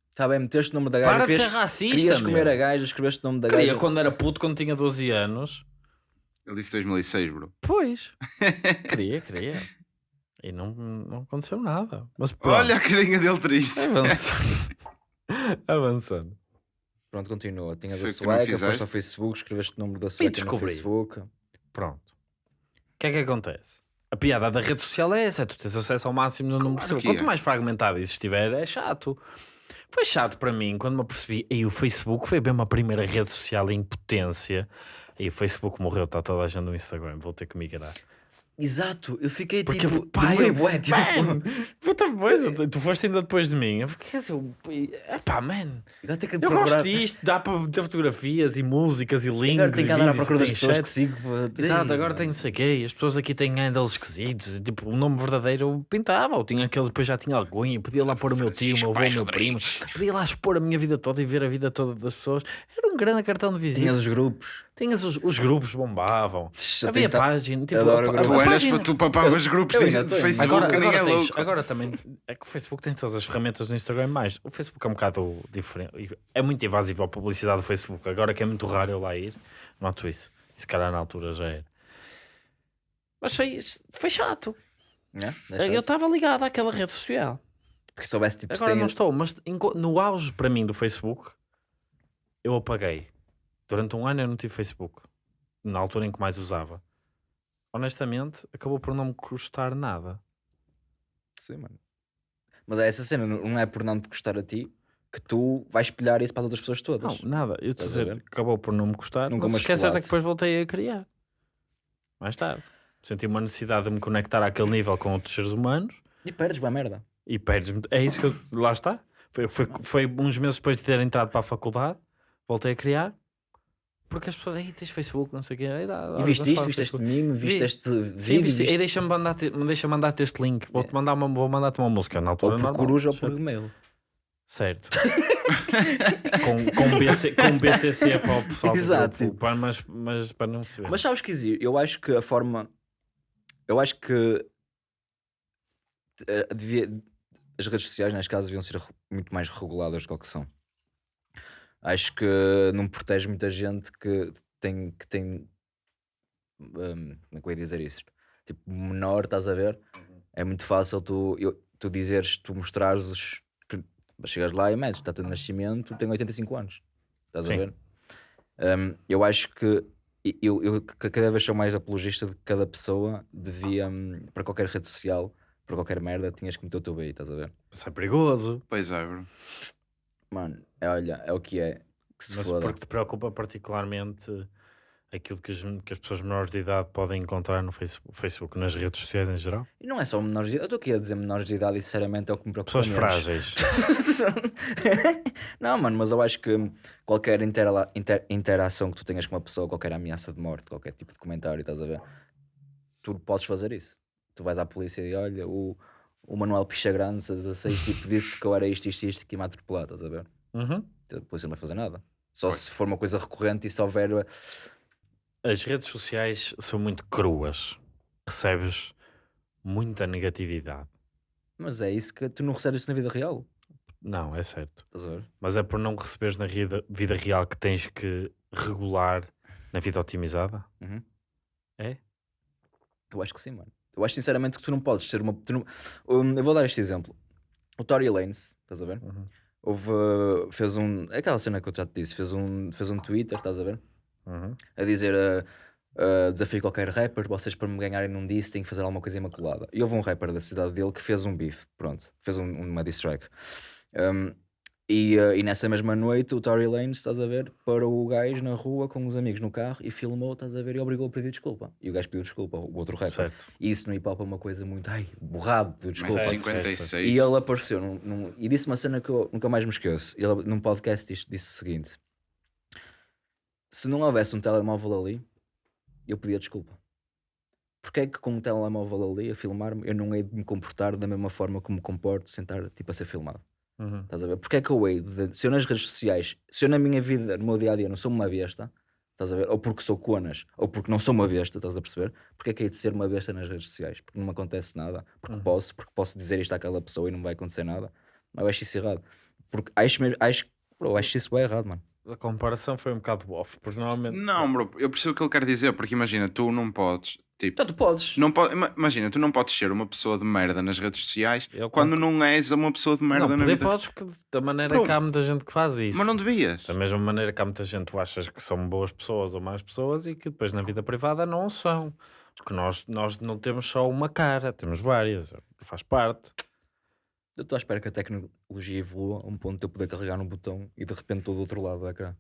Está bem, meteste o nome da gaja. Para de ser racista. querias meu. comer a gaja, escreveste o nome da Queria gaja. quando era puto, quando tinha 12 anos. ele disse 2006, bro. Pois. queria, queria. E não, não aconteceu nada. Mas pronto. Olha a carinha dele triste. Avançando. Avançando. Pronto, continua. Tinhas a Foi que tu não sueca, fizeste? foste ao Facebook, escreveste o nome da sueca no descobri. Facebook. Pronto. O que é que acontece? A piada da rede social é essa, é tu tens acesso ao máximo no número pessoas. que Quanto é. mais fragmentado isso estiver, é chato. Foi chato para mim quando me apercebi. E o Facebook foi bem a primeira rede social em potência. E o Facebook morreu, está toda a gente no Instagram. Vou ter que migrar. Exato, eu fiquei Porque, tipo. pá, demorei eu- bué, tipo, Man, puta coisa, tu- tu foste ainda depois de mim. Eu fiquei assim, eu- epá, man, tenho que eu procurar- gosto disto, dá para ter fotografias e músicas e links. Agora tenho que andar à procura das pessoas chat. que sigo. pá. Exato, agora tem não sei o quê, as pessoas aqui têm handles esquisitos, tipo, o nome verdadeiro eu pintava, ou tinha aqueles, depois já tinha alguém, podia lá pôr o meu tio, o meu avô, o meu primo, podia lá expor a minha vida toda e ver a vida toda das pessoas, era um grande cartão de visita, Tinhas os grupos. Tinhas os, os grupos bombavam, Eu havia tá- página, tipo, Adoro a- a- Tu, eras, página- tu papavas grupos eu de. Facebook Agora, agora, é tens- louco. agora também é que o Facebook tem todas as ferramentas do Instagram mais. O Facebook é um bocado diferente. É muito invasivo a publicidade do Facebook. Agora que é muito raro eu lá ir, noto isso. E se calhar na altura já era. Mas foi, foi chato. né? Eu Deixa- estava ligado àquela rede social. Porque soubesse tipo Agora sem- não estou, mas no auge para mim do Facebook, eu apaguei. Durante um ano eu não tive Facebook. Na altura em que mais usava. Honestamente, acabou por não me custar nada. Sim, mano. Mas é essa cena, não é por não te gostar a ti que tu vais espelhar isso para as outras pessoas todas. Não, nada. Eu estou a Estás dizer, acabou por não me custar. Nunca mas me o que é é depois voltei a criar. Mais tarde. Senti uma necessidade de me conectar àquele nível com outros seres humanos E perdes uma merda. e perdes É isso que eu. Lá está. Foi, foi, foi uns meses depois de ter entrado para a faculdade, voltei a criar. Porque as pessoas, aí tens Facebook, não sei o quê. Aí dá, E viste isto, viste este meme, viste Vi. este Sim, vídeo, viste, viste... deixa-me mandar-te deixa mandar este link. Vou-te mandar uma, vou mandar-te uma música na ou altura. por normal, coruja ou por e-mail. Certo. com, com, BC, com BCC para o pessoal Exato, grupo, para, mas, mas para não se ver. Mas sabes que existe? Eu acho que a forma. Eu acho que. eh, devia- As redes sociais, neste caso, deviam ser muito mais reguladas do que são. Acho que não protege muita gente que tem. Que tem hum, como é que eu ia dizer isto? Tipo, menor, estás a ver? É muito fácil tu, eu, tu dizeres, tu mostrares os. Que, chegas lá e metes, data de nascimento, tem 85 anos. Estás Sim. a ver? Hum, eu acho que eu, eu ca- cada vez sou mais apologista de que cada pessoa devia, hum, para qualquer rede social, para qualquer merda, tinhas que meter o teu BI, estás a ver? Isso é perigoso. Pois é, bro. Mano, é, olha, é o que é. Que se Mas foda. porque te preocupa particularmente aquilo que as, que as pessoas menores de idade podem encontrar no Facebook, Facebook, nas redes sociais em geral? E não é só menores de idade, eu estou aqui a dizer menores de idade e sinceramente é o que me preocupa Pessoas menos. frágeis. não, mano, mas eu acho que qualquer intera- inter- interação que tu tenhas com uma pessoa, qualquer ameaça de morte, qualquer tipo de comentário, estás a ver? Tu podes fazer isso. Tu vais à polícia e olha, o, o Manuel Picha Grande, 16, tipo, disse que eu era isto, isto, isto, que ia-me atropelar, estás a ver? Uhum. A polícia não vai fazer nada. Só se for uma coisa recorrente e se houver. As redes sociais são muito cruas. Recebes muita negatividade. Mas é isso que tu não recebes isso na vida real. Não, é certo. Estás a ver? Mas é por não receberes na vida, vida real que tens que regular na vida otimizada? Uhum. É? Eu acho que sim, mano. Eu acho sinceramente que tu não podes ser uma. não- Um, eu vou dar este exemplo. O Tory Lanez, estás a ver? Uhum. Houve. uh, fez um. Aquela cena que eu já te disse, fez um, fez um Twitter, estás a ver? Uhum. A dizer. uh, uh, desafio qualquer rapper, vocês para me ganharem num disso têm que fazer alguma coisa imaculada. E houve um rapper da cidade dele que fez um beef, pronto, fez um- uma diss track. Um, e, uh, e nessa mesma noite o Tory Lanez, estás a ver, parou o gajo na rua com os amigos no carro e filmou, estás a ver, e obrigou a pedir desculpa. E o gajo pediu desculpa, o outro rapper. Certo. E isso no hip hop é uma coisa muito, ai, borrado de desculpa. é Certo, 56. E ele apareceu num, num- e disse uma cena que eu nunca mais me esqueço. Ele num podcast disse, disse o seguinte: Se não houvesse um telemóvel ali, eu pedia desculpa. Porque é que com um telemóvel ali a filmar-me eu não hei de me comportar da mesma forma como me comporto sentar tipo a ser filmado? Uhum. Estás a ver? Porque é que eu hei de, se eu nas redes sociais, se eu na minha vida, no meu dia a dia, não sou uma besta, estás a ver? Ou porque sou conas, ou porque não sou uma besta, estás a perceber? Porque é que hei de ser uma besta nas redes sociais? Porque não me acontece nada, porque Uhum. posso, porque posso dizer isto àquela pessoa e não vai acontecer nada. Mas eu acho isso errado. Porque acho mesmo, acho, bro, acho isso bem errado, mano. A comparação foi um bocado off, porque normalmente. Não, bro, eu percebo o que ele quer dizer, porque imagina, tu não podes, Tipo, Então tu podes. não po- ima- imagina, tu não podes ser uma pessoa de merda nas redes sociais Eu quando não és uma pessoa de merda não, na vida. podes que da maneira Pronto. que há muita gente que faz isso. Mas não devias. Da mesma maneira que há muita gente que tu achas que são boas pessoas ou más pessoas e que depois na vida privada não são. Porque nós, nós não temos só uma cara, temos várias. Faz parte. Eu estou à espera que a tecnologia evolua a um ponto de eu poder carregar no botão e de repente estou do outro lado do ecrã.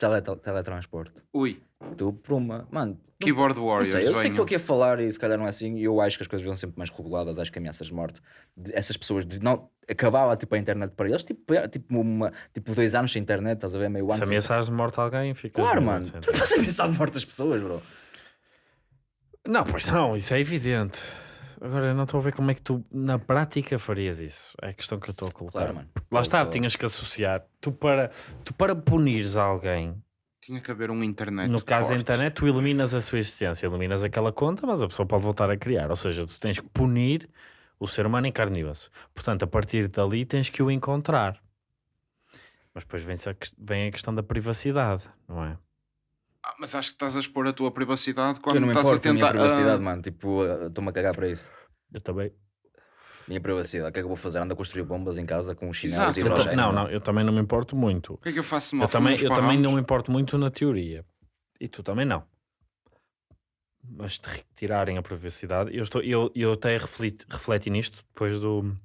Tipo tele, teletransporte. Ui, Estou por uma. Mano, keyboard não warriors, sei, eu sei que estou aqui a falar e se calhar não é assim. E eu acho que as coisas vão sempre mais reguladas. Acho que ameaças de morte. de- essas pessoas de não. Acabava tipo a internet para eles, tipo, é, tipo, uma, tipo dois anos sem internet, estás a ver? Meio ano Se ameaçares de morte a alguém, fica. Claro, mano. Tu não podes ameaçar de morte as pessoas, bro. Não, pois não, isso é evidente. Agora eu não estou a ver como é que tu na prática farias isso. É a questão que eu estou a colocar. Claro, mano. Lá está, Só- tinhas que associar. Tu para, tu para punires alguém, Tinha que haver um internet. no caso da internet, tu eliminas a sua existência, eliminas aquela conta, mas a pessoa pode voltar a criar. Ou seja, tu tens que punir o ser humano em carne e osso. Portanto, a partir dali tens que o encontrar. Mas depois vem a questão da privacidade, não é? Ah, mas acho que estás a expor a tua privacidade Eu quando não me estás a importo a minha tentar. privacidade, ah, mano. Tipo, uh, estou-me a cagar para isso. Eu também. Minha privacidade. O que é que eu vou fazer? Ando a construir bombas em casa com chinelos Exato. e Eu Eu hidrogênio. não, não, eu também não me importo muito. O que é que eu faço me Eu também, eu também não me importo muito na teoria. E tu também não. Mas te retirarem a privacidade, eu, estou, eu, eu até refleti, refleti nisto depois do,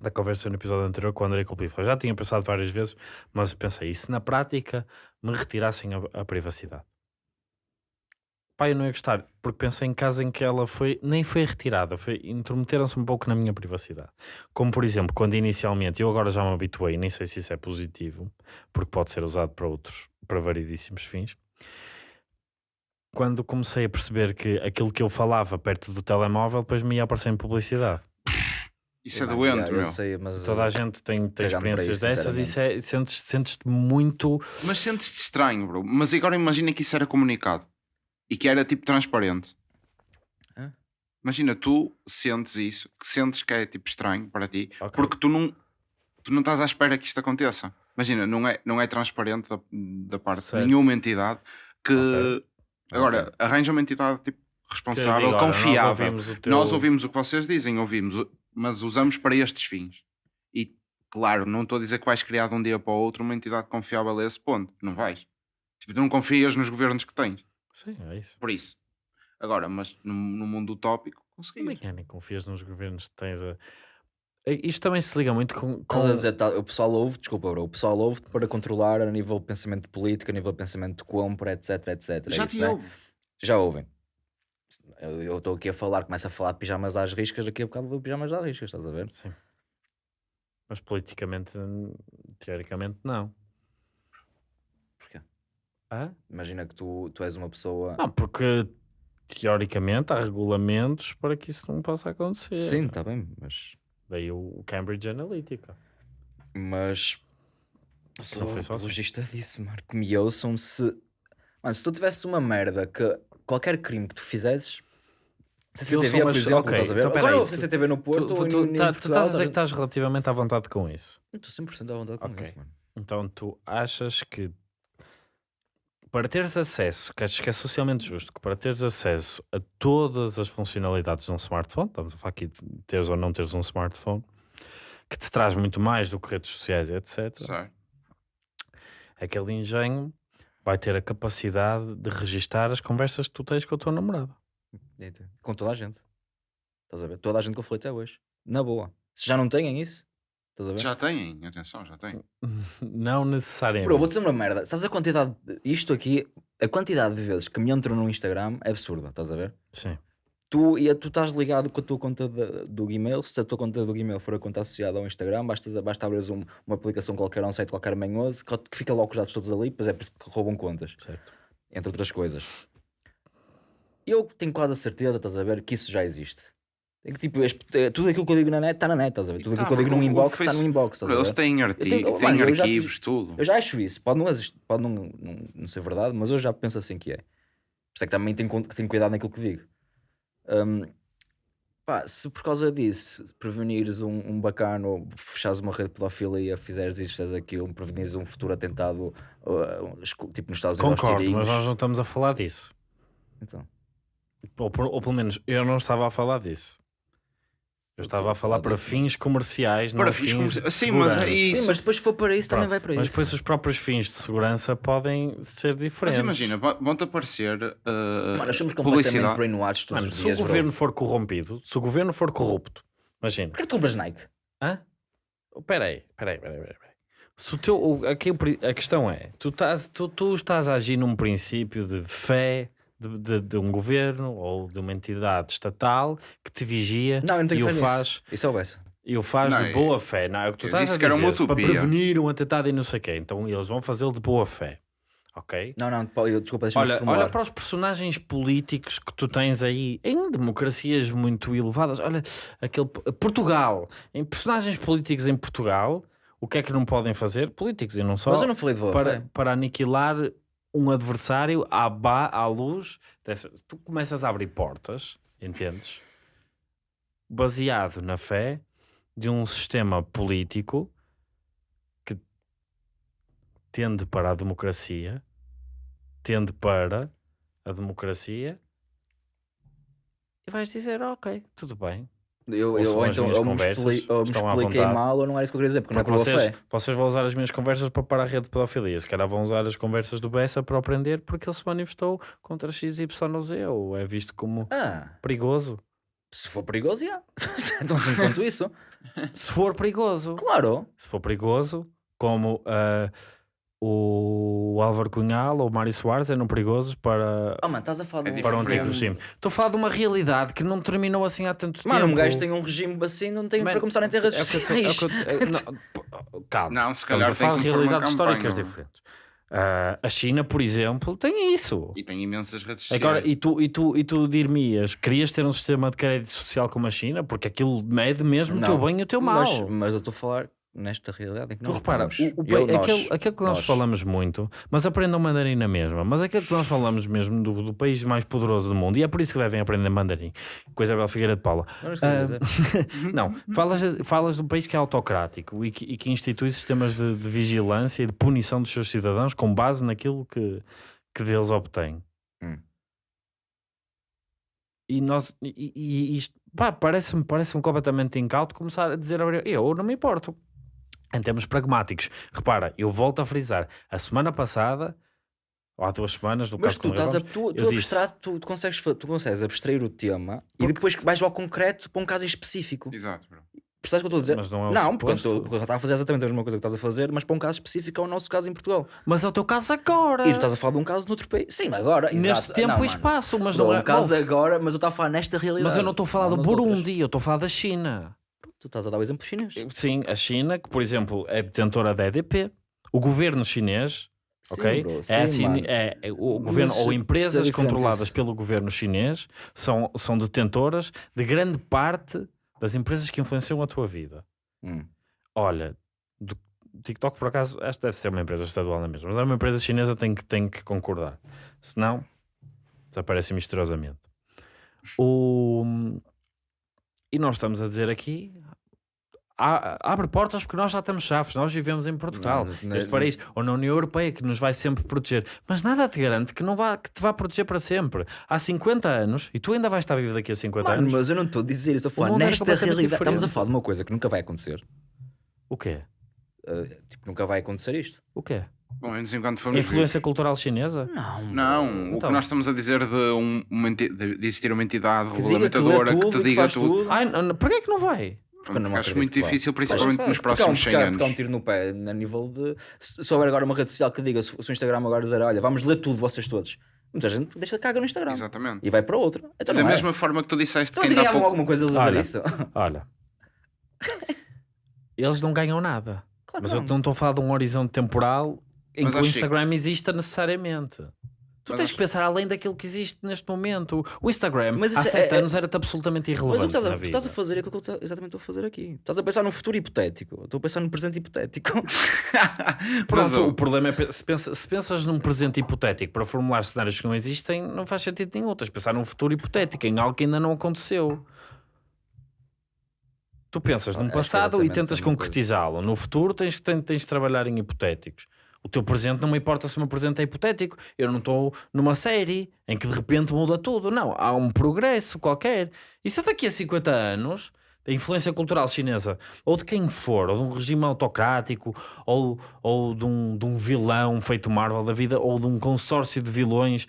da conversa no episódio anterior com o André Culpifa. Já tinha pensado várias vezes, mas pensei, e se na prática me retirassem a, a privacidade? Pá, eu não ia gostar, porque pensei em casos em que ela foi, nem foi retirada, foi, intrometeram-se um pouco na minha privacidade. Como por exemplo, quando inicialmente, eu agora já me habituei, nem sei se isso é positivo, porque pode ser usado para outros, para variedíssimos fins. Quando comecei a perceber que aquilo que eu falava perto do telemóvel depois me ia aparecer em publicidade. Isso é doente, eu meu. sei, mas Toda a gente tem, tem experiências isso, dessas e é, sentes, sentes-te muito. Mas sentes-te estranho, bro. Mas agora imagina que isso era comunicado e que era tipo transparente. Hã? Imagina, tu sentes isso, que sentes que é tipo estranho para ti, Ok. porque tu não, tu não estás à espera que isto aconteça. Imagina, não é, não é transparente da, da parte Certo. de nenhuma entidade que Ok. agora arranja uma entidade tipo responsável, diga, "Olha, confiável. Nós ouvimos o teu... Nós ouvimos o que vocês dizem, ouvimos, mas usamos para estes fins. E claro, não estou a dizer que vais criar de um dia para o outro uma entidade confiável a esse ponto. Não vais. Tipo, tu não confias nos governos que tens. Sim, é isso. Por isso. Agora, mas no, no mundo utópico, Como é conseguias. é, nem confias nos governos que tens a... É, Isto também se liga muito com... com... Estás a dizer, tá, o pessoal ouve, desculpa, bro, o pessoal ouve para controlar a nível de pensamento político, a nível de pensamento de compra, etc, etc. é Já isso, te né? ouve. Já ouvem. Eu estou aqui a falar, começo a falar de pijamas às riscas, daqui a bocado vou pijamas às riscas, estás a ver? Sim. Mas politicamente, teoricamente, não. Porquê? Imagina que tu, tu és uma pessoa. Não, porque teoricamente há regulamentos para que isso não possa acontecer. Sim, está bem, mas. Daí o Cambridge Analytica. Mas. Sou foi só assim. apologista disso, mano. Que me ouçam se. Mano, se tu tivesse uma merda que qualquer crime que tu fizesses. CCTV, sou por mais- exemplo, ok, estás a ver? então Agora houve tu- CCTV no Tu, Porto. tu, ou tu, em- em tá- tu Portugal, estás a dizer que estás relativamente à vontade com isso. Eu Estou 100% à vontade com Ok. isso, mano. Então tu achas que para teres acesso, que acho que é socialmente justo, que para teres acesso a todas as funcionalidades de um smartphone, estamos a falar aqui de teres ou não teres um smartphone, que te traz muito mais do que redes sociais, etc. Certo. Aquele engenho vai ter a capacidade de registar as conversas que tu tens com a tua namorada. Eita, Com toda a gente. Estás a ver? Toda a gente que eu falei até hoje. Na boa. Se já não têm isso, estás a ver? Já têm, atenção, já têm. Não necessariamente. Bro, vou dizer uma merda. Sabes a quantidade. Isto aqui, a quantidade de vezes que me entram no Instagram é absurda, estás a ver? Sim. Tu, e tu estás ligado com a tua conta de- do Gmail. Se a tua conta do Gmail for a conta associada ao Instagram, basta, basta abrir um, uma aplicação qualquer, um site qualquer manhoso, que que fica logo os dados todos ali, pois é por isso que roubam contas, Certo. entre outras coisas. Eu tenho quase a certeza, estás a ver, que isso já existe. É que, tipo, este- é, tudo aquilo que eu digo na net está na net, estás a ver? Tudo tá, aquilo que eu digo num inbox está no inbox, Eles têm, arti tenho- oh, têm já arquivos, tive- tudo. Eu já acho isso. Pode não, pode não, não, não ser verdade, mas eu já penso assim que é. Por isso é que também tenho, tenho cuidado naquilo que digo. Hum, pá, se por causa disso prevenires um, um bacano, fechares uma rede de pedofilia, fizeres isso, fizeres aquilo, prevenires um futuro atentado, uh, tipo nos Estados Unidos, Concordo, mas nós não estamos a falar disso. Então, Ou, ou pelo menos eu não estava a falar disso. Eu estava a falar para fins comerciais, Para não fins fins comerci- de Sim, mas é isso. Sim, mas depois se for para isso também Pronto, vai para Mas isso. depois os próprios fins de segurança podem ser Mas diferentes. imagina, va- vão-te aparecer uh, Mano, nós somos completamente publicidade. brainwashed todos Mano, os se dias, o bro. governo for corrompido, se o governo for corrupto, imagina. Porquê que tu compras Nike? Hã? Espera aí, espera aí. Se o teu, o- aqui o a questão é, tu estás, tu, tu estás a agir num princípio de fé de, de- de um governo ou de uma entidade estatal que te vigia Não, eu não tenho e o nisso. faz, Isso é o e o faz Não, de eu- boa fé. Não, é o que tu estás a que era uma dizer, para prevenir um atentado e não sei o quê. Então eles vão fazê-lo de boa fé. Ok? Não, não, eu- desculpa, deixa-me Olha, olha para os personagens políticos que tu tens aí em democracias muito elevadas. Olha, aquele Portugal, em personagens políticos em Portugal, o que é que não podem fazer? Políticos e não só Mas eu não falei de boa para, fé. para aniquilar um adversário à, ba à luz dessa. Tu começas a abrir portas, entendes? Baseado na fé de um sistema político que tende para a democracia, tende para a democracia, e vais dizer: Ok, tudo bem. Eu, eu, ou então, ou me, expli- ou me expliquei mal ou não era isso que eu queria dizer, porque, Porque não é por vocês, vocês vão usar as minhas conversas para parar a rede de pedofilia. Se calhar vão usar as conversas do Bessa para aprender porque ele se manifestou contra XYZ ou é visto como Ah, perigoso. se for perigoso, já. Tão simples quanto isso. Se for perigoso. Claro. Se for perigoso, como ah, o Álvaro Cunhal ou o Mário Soares eram perigosos para, Oh, mano, estás a falar É de um... para o diferente. antigo regime. Estou a falar de uma realidade que não terminou assim há tanto Mano, tempo. um gajo tem um regime assim, não tem Man, para começar a ter redes é o que eu tô- é o sociais. que eu- é- não, p- calma. Não, se Estamos calhar a falar de uma realidades históricas campanha, diferentes. Ah, a China, por exemplo, tem isso. E tem imensas redes sociais. Agora, e tu, e tu, e tu dir-me-ias, querias ter um sistema de crédito social como a China? Porque aquilo mede mesmo o teu Não. bem e o teu mal. Mas, mas eu estou a falar nesta realidade em que Tu repara, o, o, Eu, pa- nós, aquele, aquele que nós, nós. falamos muito, mas aprendam mandarim na mesma, mas aquele que nós falamos mesmo do, do país mais poderoso do mundo, e é por isso que devem aprender mandarim, com Isabel Figueira de Paula. Dizer. Não, falas, falas de um país que é autocrático e que, e que institui sistemas de, de vigilância e de punição dos seus cidadãos com base naquilo que, que deles obtém. Hum. E nós, e, e- isto, parece-me parece completamente incauto começar a dizer, "Olha, eu não me importo. Em termos pragmáticos, repara, eu volto a frisar, a semana passada, ou há duas semanas, no Mas caso tu não estás a, tu, tu, disse- abstrato, tu, tu, consegues, tu consegues abstrair o tema e depois vais ao concreto para um caso específico. Exato, bro. Percebes o que eu estou a dizer? Mas não é o não, porque estou- porque eu estava a fazer exatamente a mesma coisa que estás a fazer, mas para um caso específico é o nosso caso em Portugal. Mas é o teu caso agora. E tu estás a falar de um caso noutro país. Sim, agora. Neste exato. tempo Não, e mano. espaço, mas Bro, não é um caso não, agora, mas eu estava a falar nesta realidade. Mas eu não estou a falar do nas outras. Burundi, eu estou a falar da China. Tu estás a dar o exemplo chinês. Sim, a China, que por exemplo é detentora da EDP, o governo chinês, Sim, ok? bro, é, sim, assim, mano. é, é o Mas governo ou é empresas controladas isso. pelo governo chinês são, são detentoras de grande parte das empresas que influenciam a tua vida. Hum. Olha, do TikTok por acaso, esta deve ser uma empresa estadual na mesma, mas é uma empresa chinesa tem que, tem que concordar. Senão, desaparece misteriosamente. O... E nós estamos a dizer aqui. Abre portas porque nós já temos chaves, nós vivemos em Portugal, Não, não- este não- país, ou na União Europeia que nos vai sempre proteger, mas nada te garante que, não vá, que te vá proteger para sempre. Há 50 anos, e tu ainda vais estar vivo daqui a 50 Mano, anos. mas eu não estou a dizer isso, a falar nesta realidade. Estamos a diferente. falar de uma coisa que nunca vai acontecer. O quê? Uh, tipo, nunca vai acontecer isto. O quê? Bom, menos enquanto formos influência cultural chinesa? Não, Não, o Então. que nós estamos a dizer de, um, uma de existir uma entidade Que que lê regulamentadora que, tudo te que diga faz tudo. tudo. Ai, porquê é que não vai? Porque eu não acho muito difícil, principalmente Mas- nos Porque um, próximos porque, 100 há, porque há um anos. tiro no pé a nível de. Se houver agora uma rede social que diga, se o Instagram agora dizer, olha, vamos ler tudo, vocês todos. Muita gente deixa de caga no Instagram Exatamente. e vai para outra. Então da não é. mesma forma que tu disseste Então que ainda há ganhavam pouco... alguma coisa a dizer Olha. isso? Olha, eles não ganham nada. Claro Mas que eu não estou a falar de um horizonte temporal em Mas que o acho que- Instagram exista necessariamente. Tu tens que pensar além daquilo que existe neste momento. O Instagram, Mas há isso é- sete é- anos, era-te absolutamente Mas o irrelevante que estás a, o estás a fazer é aquilo que eu ta- exatamente estou a fazer aqui. Estás a pensar num futuro hipotético. Estou a pensar num presente hipotético. Pronto, o problema é se, pensa- se pensas num presente hipotético para formular cenários que não existem, não faz sentido nenhum. Tens de pensar num futuro hipotético, em algo que ainda não aconteceu. Tu pensas num é passado e tentas concretizá-lo. No futuro tens, tens, tens de trabalhar em hipotéticos. O teu presente não me importa se o meu presente é hipotético. Eu não estou numa série em que de repente muda tudo. Não, há um progresso qualquer. E se daqui a 50 anos da influência cultural chinesa, ou de quem for, ou de um regime autocrático, ou, ou de, um, de um vilão feito Marvel da vida, ou de um consórcio de vilões,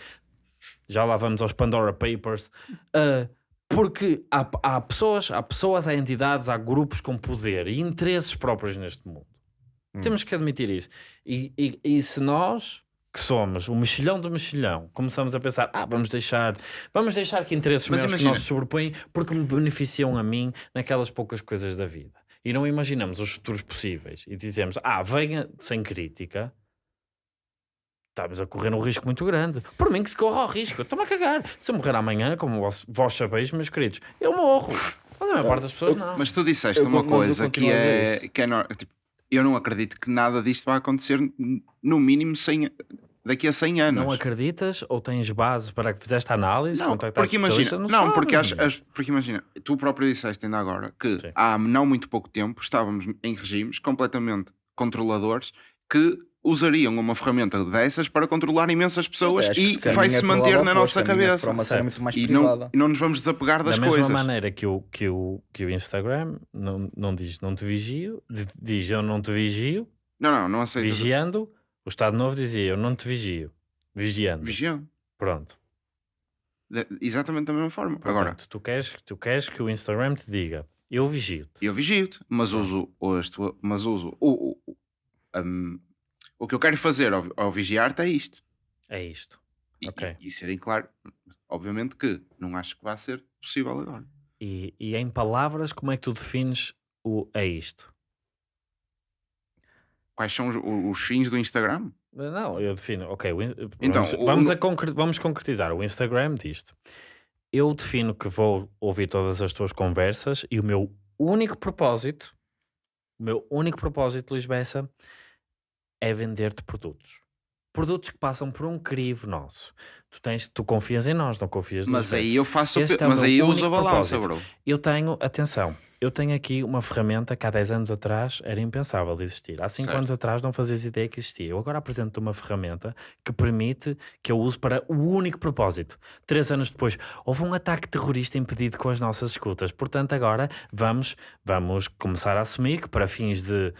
já lá vamos aos Pandora Papers, ah, porque há, há pessoas, há pessoas, há entidades, há grupos com poder e interesses próprios neste mundo. Temos que admitir isso. E, e, e se nós, que somos o mexilhão do mexilhão, começamos a pensar, ah, vamos deixar, vamos deixar que interesses Mas meus que imagina- não se sobrepõem porque me beneficiam a mim naquelas poucas coisas da vida. E não imaginamos os futuros possíveis e dizemos, ah, venha sem crítica. Estamos a correr um risco muito grande. Por mim que se corra o risco. Estou-me a cagar. Se eu morrer amanhã, como vós, vós sabeis, meus queridos, eu morro. Mas a maior parte das pessoas não. Mas tu disseste Eu uma coisa que é, que é tipo, eu não acredito que nada disto vai acontecer no mínimo 100, daqui a 100 anos. Não acreditas ou tens base para que fizeste a análise? Não, porque imagina, não, sabes, porque, as- as- porque imagina, tu próprio disseste ainda agora que Sim. há não muito pouco tempo estávamos em regimes completamente controladores que usariam uma ferramenta dessas para controlar imensas pessoas e vai-se manter na nossa cabeça. E não, e não nos vamos desapegar das da mesma coisas. maneira que o, que o, que o Instagram não, não diz não te vigio, di- diz eu não te vigio, Não, não, não aceito. vigiando, o Estado Novo dizia eu não te vigio, vigiando. Vigiam. Pronto. De- Exatamente da mesma forma. Agora, Portanto, tu queres, tu queres que o Instagram te diga eu vigio-te. eu vigio-te, mas uso, este, mas uso o, o, um, o que eu quero fazer ao, ao vigiar-te é isto. É isto. E, Ok. e, e serem claro, obviamente que não acho que vai ser possível agora. E, e em palavras, como é que tu defines o é isto? Quais são os, os fins do Instagram? Não, eu defino. Ok, Então, vamos, o- vamos, a concre- vamos concretizar. O Instagram disto. Eu defino que vou ouvir todas as tuas conversas e o meu único propósito, o meu único propósito, Luís Bessa, é vender-te produtos. Produtos que passam por um crivo nosso. Tu, tens, tu confias em nós, não confias no Mas aí eu faço, Este é o mas aí eu uso a balança, bro. Eu tenho, atenção, eu tenho aqui uma ferramenta que há 10 anos atrás era impensável de existir. Há 5 Certo. anos atrás não fazias ideia que existia. Eu agora apresento uma ferramenta que permite que eu use para o único propósito. Três anos depois, houve um ataque terrorista impedido com as nossas escutas. Portanto, agora vamos, vamos começar a assumir que para fins de.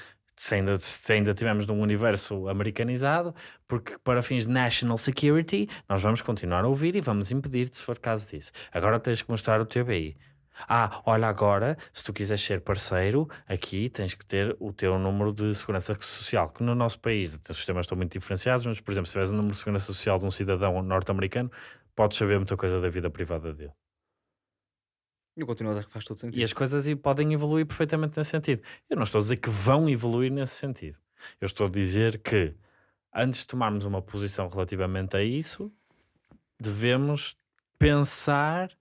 Se ainda, se ainda estivermos num universo americanizado, porque para fins de national security, nós vamos continuar a ouvir e vamos impedir-te se for caso disso. Agora tens que mostrar o teu BI. Ah, olha agora, se tu quiseres ser parceiro, aqui tens que ter o teu número de segurança social, que no nosso país os sistemas estão muito diferenciados, mas, por exemplo, se tiveres o número de segurança social de um cidadão norte-americano, podes saber muita coisa da vida privada dele. Eu continuo a dizer que faz todo sentido. E as coisas podem evoluir perfeitamente nesse sentido. Eu não estou a dizer que vão evoluir nesse sentido. Eu estou a dizer que, antes de tomarmos uma posição relativamente a isso, devemos pensar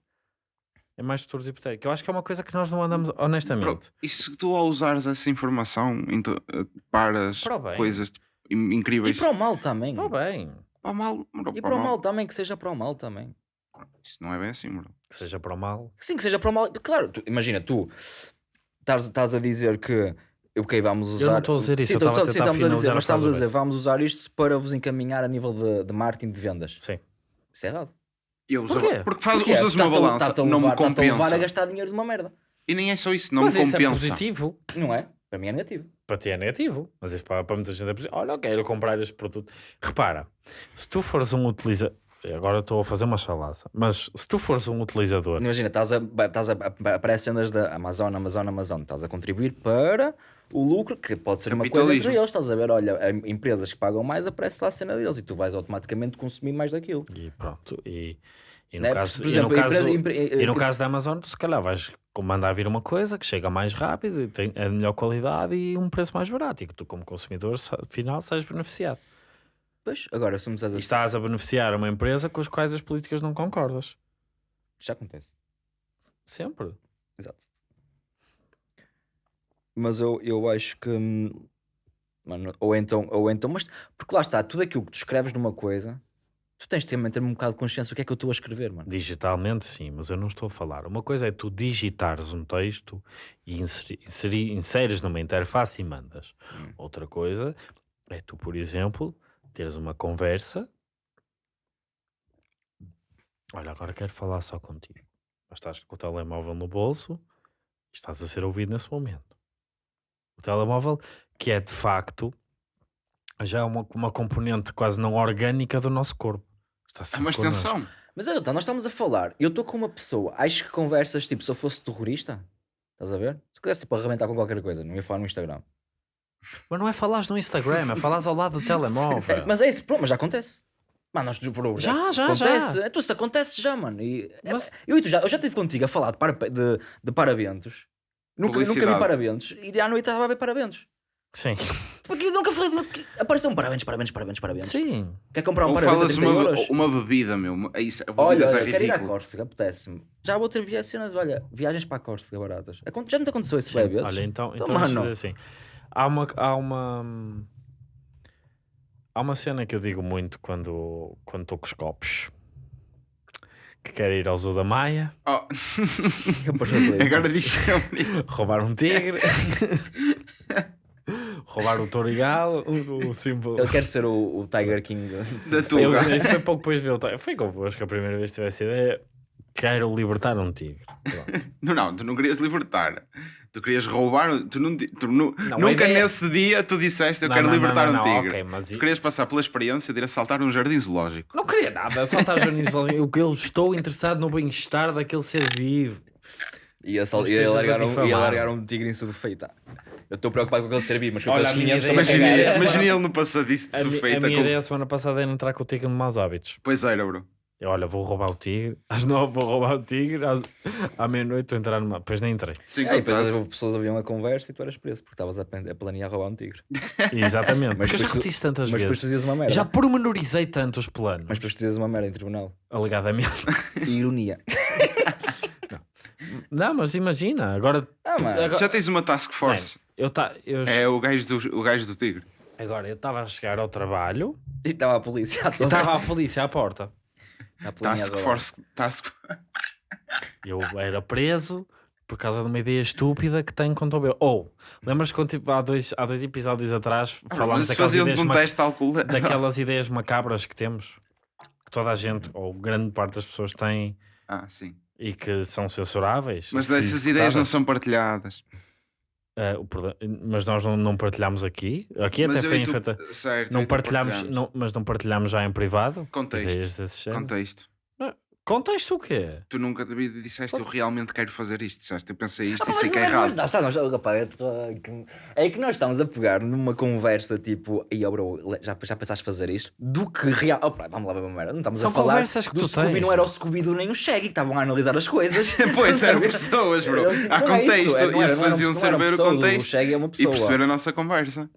em mais futuros hipotéticos. Eu acho que é uma coisa que nós não andamos honestamente. e se tu ao usares essa informação então, eh, Para o bem. coisas in- E incríveis para o mal também. Oh, bem, para o mal, bro, E para para o mal também, que seja para o mal também. Isso não é bem assim, bro. que seja para o mal. Sim, que seja para o mal. Claro, tu- imagina, tu estás, a dizer que ok, vamos usar. não estou a dizer isso, Sim, eu estava a sim, tentar estamos a dizer, mas estamos a dizer, vamos usar isto para vos encaminhar a nível de, de marketing de vendas. Sim. Isso é errado. Eu uso, Porquê? Porque faz, Porque é, usas uma está-te a- balança, não me levar- está-te a levar compensa. a gastar dinheiro de uma merda. E nem é só isso, não Mas me isso é compensa. positivo. Não é? Para mim é negativo. Para ti é negativo, mas isso para, para muita gente é positivo. Olha, eu quero comprar este produto. Repara, se tu fores um utilizador. Agora estou a fazer uma chalaça, mas se tu fores um utilizador, Imagina, estás a, estás a, aparece cenas da Amazon, Amazon, Amazon. Estás a contribuir para o lucro, que pode ser uma coisa entre eles. Estás a ver, olha, empresas que pagam mais, aparece lá a cena deles e tu vais automaticamente consumir mais daquilo. e pronto, e, e no, Né? caso, e no caso, e no eh, caso da Amazon, tu se calhar vais mandar vir uma coisa que chega mais rápido, e tem a melhor qualidade e um preço mais barato, e que tu, como consumidor final, sais beneficiado. Pois, agora me disseres E estás a beneficiar uma empresa com as quais as políticas não concordas. já acontece. Sempre. Exato. Mas eu, eu acho que. hum, Mano, ou então, ou então, mas porque lá está, tudo aquilo que tu escreves numa coisa, tu tens de ter, ter um bocado de consciência do que é que eu estou a escrever, mano. Digitalmente, sim, mas eu não estou a falar. Uma coisa é tu digitares um texto e inseri, inseri- inseres numa interface e mandas. Hum. Outra coisa, É tu, por exemplo, teres uma conversa. Olha, agora quero falar só contigo. Mas estás com o telemóvel no bolso e estás a ser ouvido nesse momento. O telemóvel, que é de facto já é uma, uma componente quase não orgânica do nosso corpo. Está É uma extensão. Mas olha, tá, nós estamos a falar. Eu estou com uma pessoa. Acho que conversas tipo, se eu fosse terrorista, estás a ver? Se eu quisesse tipo, arrebentar com qualquer coisa, não ia falar no Instagram. Mas não é falares no Instagram, é falares ao lado do telemóvel. Mas é isso, pronto, mas já acontece. Mano, nós por Já, já, acontece. já. Então isso acontece já, mano. E, é, Mas- eu e tu já, eu já estive contigo a falar de, para, de, de parabentos. Nunca, nunca vi parabentos. E à noite estava a ver parabentos. Sim. Porque eu nunca falei. nunca- Apareceu um parabéns, parabéns, parabéns, parabéns. Sim. Quer comprar um Ou parabéns falas 30 uma, euros? uma bebida, meu. É isso, Olha, bebidas é olha, quero ir à. Córcega, apetece-me. Já vou ter viagens, olha, viagens para a Córcega baratas. Já não te aconteceu isso? Olha, então, Então, então vamos mano. dizer assim. Há uma, há uma há uma cena que eu digo muito quando quando estou com os copos. Que quero ir ao Zoo da Maia, Oh, Eu agora diz roubar um tigre, roubar o Torigal, o, o símbolo. Ele quer ser o, o Tiger King. Da tua. Eu, isso foi pouco depois de ver o Torigal. Foi convosco a primeira vez que tive essa ideia. Quero libertar um tigre. Pronto. Não, não, tu não querias libertar. Tu querias roubar. Tu, não, tu nu- Não, nunca ideia- nesse dia tu disseste eu Não, quero não, libertar não, um não, tigre. ok, mas Tu e- querias passar pela experiência de ir assaltar um jardim zoológico. Não queria nada, saltar jornalistas. O que eu estou interessado no bem-estar daquele ser vivo. Ia, estejas a largar um, ia largar um tigre em sufeita. Eu estou preocupado com aquele ser vivo, mas com Olha, aqueles a minha 500 ideia- também Imagina, cagar. imagina ele no passadiço de A, mi- a minha com- ideia a semana passada era entrar com o tigre no maus hábitos. Pois era, bro. Eu, olha, vou roubar o tigre. Às nove vou roubar o tigre. Às... À meia-noite estou a entrar numa. Depois nem entrei. Sim, É, e depois as pessoas ouviam a conversa e tu eras preso, porque estavas a, pen- a planear roubar um tigre. Exatamente. Mas Porque eu já depois tu- repeti isso tantas Mas depois tu vezes. dizias uma merda. Já pormenorizei tanto os planos. Mas depois tu dizias uma merda em tribunal. Alegadamente. Ironia. Não, mas imagina. Agora. Ah, agora, Já tens uma task force. eu ta... eu... É o gajo do, o gajo do tigre. Agora, eu estava a chegar ao trabalho E estava a polícia à estava a polícia à porta. Planear Task force. Task... Eu era preso por causa de uma ideia estúpida que tenho quanto ao meu. Ou, lembras-te quando tive, há, dois, há dois episódios atrás falámos Mas daquelas ideias, um ma- daquelas ideias macabras que temos? Que toda a gente, ou grande parte das pessoas tem Ah, sim. e que são censuráveis. Mas essas ideias não são partilhadas. Problema- mas nós não, não partilhamos aqui. Aqui Mas até foi tu-. Certo, Não partilhamos. não, mas não partilhamos já em privado. Contexto. Contexto. Contexto o quê? Tu nunca vi- disseste eu realmente quero fazer isto. Disseste eu pensei isto Ah, e sei que é é- errado. nós estamos- oh, rapaz, tô- É que nós estamos a pegar numa conversa tipo, e oh, bro, já, já pensaste fazer isto? Do que real. Opa, vamos lá merda. Não estamos São a falar conversas que do tu Scooby, tens. não era o Scooby do nem o Shaggy que estavam a analisar as coisas. Pois eram pessoas, bro. Tipo, Há é contexto. é, era- Eles faziam saber o contexto é e perceber a nossa conversa.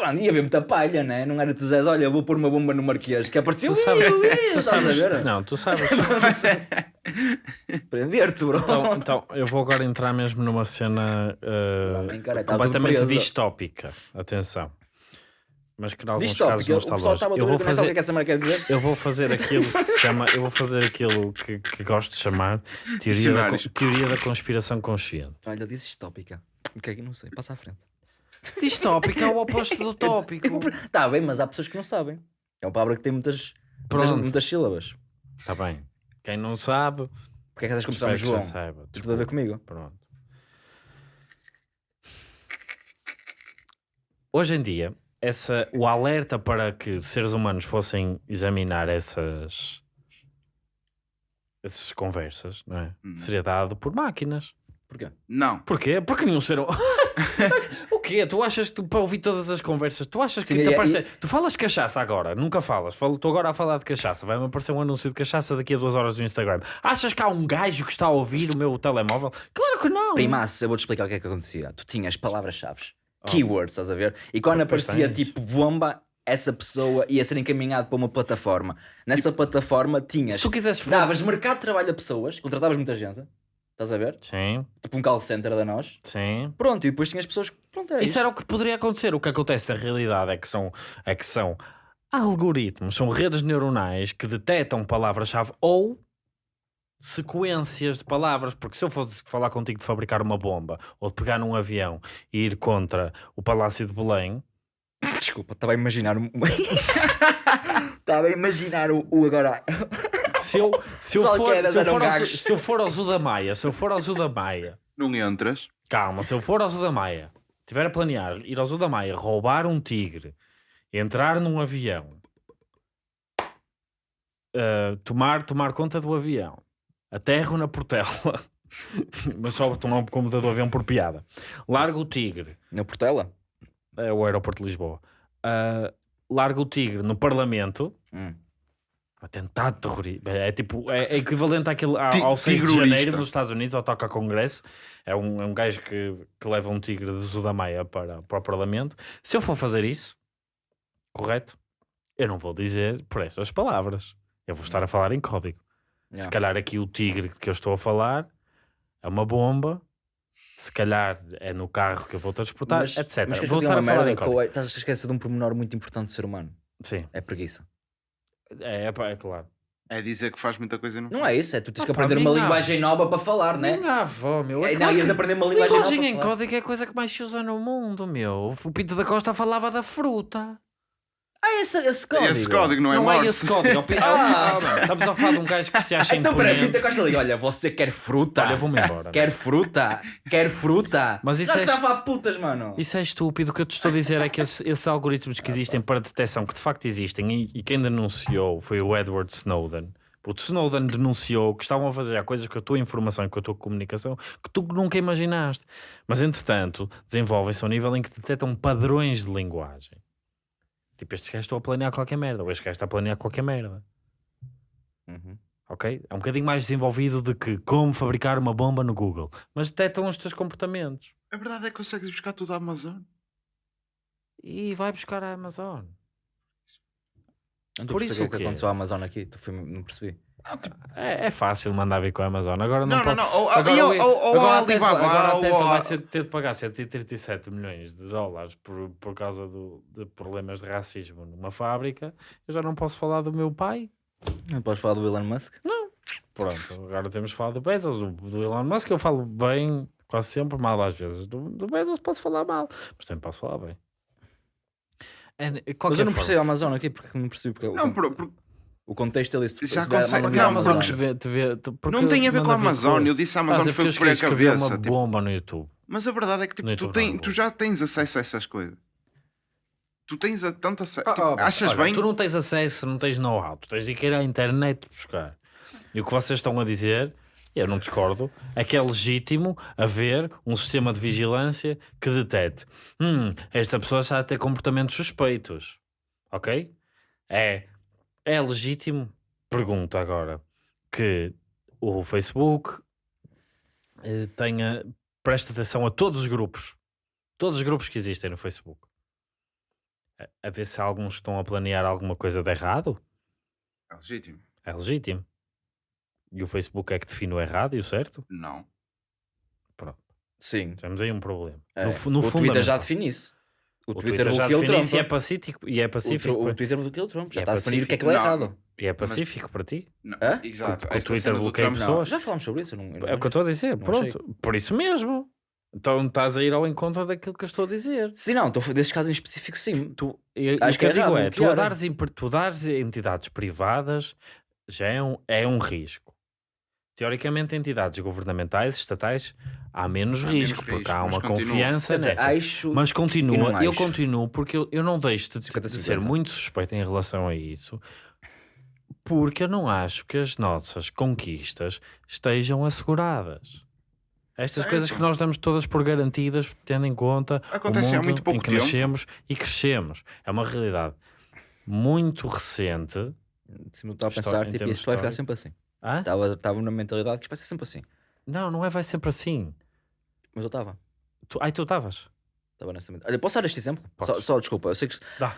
Mano, ia haver muita palha, né? Não era tu dizes, olha, vou pôr uma bomba no Marquês, que apareceu. Tu sabes, tu estás a sabes, ver? não, tu sabes. Prender-te, bro. Então, então, eu vou agora entrar mesmo numa cena uh, cara, tá completamente distópica. Atenção. Mas que em alguns Distópico, casos não está lógico. a Eu vou ver, nem sabe o que é fazer, que essa marca quer dizer. eu vou fazer aquilo que se chama, eu vou fazer aquilo que, que gosto de chamar teoria da, teoria da conspiração consciente. Olha, dizes tópica. O que é que não sei? Passa à frente. Distópico é o oposto do tópico. Tá bem, mas há pessoas que não sabem. É uma palavra que tem muitas, muitas, Pronto. muitas sílabas. Está bem. Quem não sabe, Porque é que estás a espero começar que João? já saiba. Tem tudo a ver Desculpa. comigo. Pronto. Hoje em dia, essa, o alerta para que seres humanos fossem examinar essas, essas conversas não é? Hum. seria dado por máquinas. Porquê? Não. Porquê? Porque nenhum ser humano. o quê? Tu achas que tu, para ouvir todas as conversas, tu achas que Sim, te e- aparece... Tu falas cachaça agora, nunca falas. Falo- Estou agora a falar de cachaça. Vai-me aparecer um anúncio de cachaça daqui a duas horas no Instagram. Achas que há um gajo que está a ouvir o meu telemóvel? Claro que não. Primaço, eu vou-te explicar o que é que acontecia. Tu tinhas palavras-chave, keywords, estás a ver? E quando aparecia tens. tipo bomba, essa pessoa ia ser encaminhado para uma plataforma. Nessa plataforma tinhas. Se tu quisesses... Davas mercado de trabalho a pessoas, contratavas muita gente, estás a ver? Sim, Tipo um call center da nós. sim. Pronto, e depois tinhas pessoas que. Pronto, é Isso isso. era o que poderia acontecer. O que acontece na realidade é que são, é que são algoritmos, são redes neuronais que detectam palavras-chave ou sequências de palavras. Porque se eu fosse falar contigo de fabricar uma bomba ou de pegar num avião e ir contra o Palácio de Belém, Desculpa, estava a imaginar. Estava a imaginar o, o agora. Se eu, se eu, for, se eu for ao, se eu for ao Zuda Maia, se eu for ao Zuda Maia, Não entras. calma, se eu for ao Zuda Maia, tiver a planear ir ao Zuda Maia, roubar um tigre, entrar num avião, uh, tomar, tomar conta do avião, aterro na Portela, mas só tomar conta do avião por piada, largo o tigre, Na Portela? é o aeroporto de Lisboa, uh, largo o tigre no Parlamento, Hum. Atentado terrorista. É tipo, é, é equivalente àquele, ao, ao 6 de janeiro nos Estados Unidos, ao toca congresso. É um, é um gajo que, que leva um tigre de Zudamaia para, para o Parlamento. Se eu for fazer isso, correto? Eu não vou dizer por estas palavras. Eu vou estar a falar em código. Se Yeah. calhar aqui o tigre que eu estou a falar é uma bomba. Se calhar é no carro que eu vou transportar, Mas- etc. Mas vou estar a falar merda em código. Estás a esquecer de um pormenor muito importante do ser humano. Sim, É preguiça. É, é, pá, é claro. É dizer que faz muita coisa e não Não é isso, é tu tens que Opa, aprender uma minha linguagem nova para falar, né? Minha avó, meu. É, É não, ias aprender uma linguagem nova. Linguagem em para falar. código é a coisa que mais se usa no mundo, meu. O Pinto da Costa falava da fruta. Ah, esse, esse código. Esse código não é não é esse código. é o pi- Ah. Estamos a falar de um gajo que se acha Então, peraí. Pinta Costa ali. Olha, você quer fruta? Olha, vou-me embora. Quer fruta? Quer fruta? Mas isso Não, é que está a putas, mano. Isso é estúpido. O que eu te estou a dizer é que esse- esses algoritmos que existem para detecção, que de facto existem, e, e quem denunciou foi o Edward Snowden. O Snowden denunciou que estavam a fazer coisas com a tua informação e com a tua comunicação que tu nunca imaginaste. Mas, entretanto, desenvolvem-se ao nível em que detectam padrões de linguagem. Tipo, estes gajos estão a planear qualquer merda, ou este gajo está a planear qualquer merda. Uhum. Ok? É um bocadinho mais desenvolvido do que como fabricar uma bomba no Google. Mas detectam os teus comportamentos. A verdade é que consegues buscar tudo à Amazon. E vai buscar a Amazon. Não Por isso o o que quê? aconteceu à Amazon aqui. Tu fui- não. É, é fácil mandar vir com a Amazon. Agora não, Não, não, pode... não. Ou, Agora, e ou, ou, ou agora a Tesla, Alibaba, agora a Tesla vai ter, ter de pagar 137 milhões de dólares por, por causa do, de problemas de racismo numa fábrica. Eu já não posso falar do meu pai. Não podes falar do Elon Musk? Pronto, agora temos de falar do Bezos, do, do Elon Musk. Eu falo bem, quase sempre, mal às vezes. Do, do Bezos posso falar mal, mas também posso falar bem. É, Mas eu não forma. percebo a Amazon aqui porque não percebi porque Não, o, por- por- o contexto ali. se- Já se consegue- Não, Amazon porque- te vê, te vê, te- porque não tem a ver com a Amazon. Eu disse a Ah, Amazon é foi por a cabeça. uma tipo. bomba no YouTube. Mas a verdade é que tipo, tu, tem- tu já tens acesso a essas coisas. Tu tens a, tanto acesso. Ah, tipo, ah, achas olha, bem? Tu não tens acesso, não tens know-how. Tu tens de ir à internet buscar. E o que vocês estão a dizer, eu não discordo, é que é legítimo haver um sistema de vigilância que detete hum, esta pessoa está a ter comportamentos suspeitos. Ok? É, é legítimo, pergunto agora, que o Facebook eh, tenha, preste atenção a todos os grupos. Todos os grupos que existem no Facebook a- a ver se alguns estão a planear alguma coisa de errado, É legítimo. é legítimo. E o Facebook é que define o errado e o certo? Não. Sim. Temos aí um problema. É. No, no o Twitter já define isso. O, O Twitter, já bloqueou o define Trump. isso e é pacífico. E é O, pacífico, o para- Twitter bloqueou o Trump. Já É está a definir o que é que é Não. errado. e é pacífico para ti. não. Hã? Exato. Que- que o Twitter bloqueia Trump, pessoas. Já falámos sobre isso. eu não- eu não É o que eu estou a dizer. Não Pronto. Por isso mesmo. Então estás a ir ao encontro daquilo que eu estou a dizer. Sim, não. Estou desses casos em específico, sim. Tu, e, Acho o que eu que é digo errado é, tu a, bloquear. dares, imp- tu dares entidades privadas já é um, é um risco. Teoricamente, entidades governamentais, estatais, há menos Há menos risco, porque risco, há uma confiança dizer, nessas. acho... Mas continua, eu acho. continuo porque eu, eu não deixo de, de 50-50. ser muito suspeito em relação a isso, porque eu não acho que as nossas conquistas estejam asseguradas. Estas Certo. coisas que nós damos todas por garantidas, tendo em conta Acontece o mundo muito pouco em que tempo. nascemos e crescemos. É uma realidade muito recente. Sim, eu estava a pensar, tipo, isto vai ficar sempre assim. Estava na mentalidade que isto vai ser sempre assim. Não, não é, vai sempre assim. Mas eu estava. Tu, ai, tu estavas. Estava nessa mentalidade. Olha, posso dar este exemplo? Só, só, desculpa, eu sei que... Dá.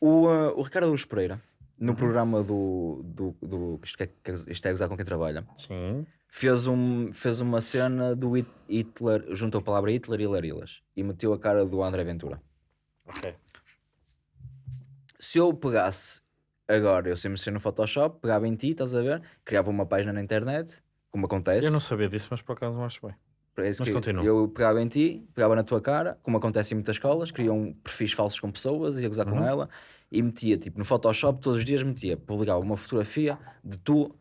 O, uh, o Ricardo Luz Pereira, no Uhum. programa do... do, do isto, é, isto é gozar com quem trabalha, Sim. fez, um, fez uma cena do Hit- Hitler, juntou a palavra Hitler e Larilas. E meteu a cara do André Ventura. Ok. se eu pegasse agora, eu sei mexer no Photoshop, pegava em ti, estás a ver? Criava uma página na internet, como acontece. Eu não sabia disso, mas por acaso não acho bem. Para isso Mas que continua. Eu pegava em ti, pegava na tua cara, como acontece em muitas escolas, criam perfis falsos com pessoas, ia gozar Uhum. com ela e metia, tipo, no Photoshop todos os dias metia, publicava uma fotografia de tu,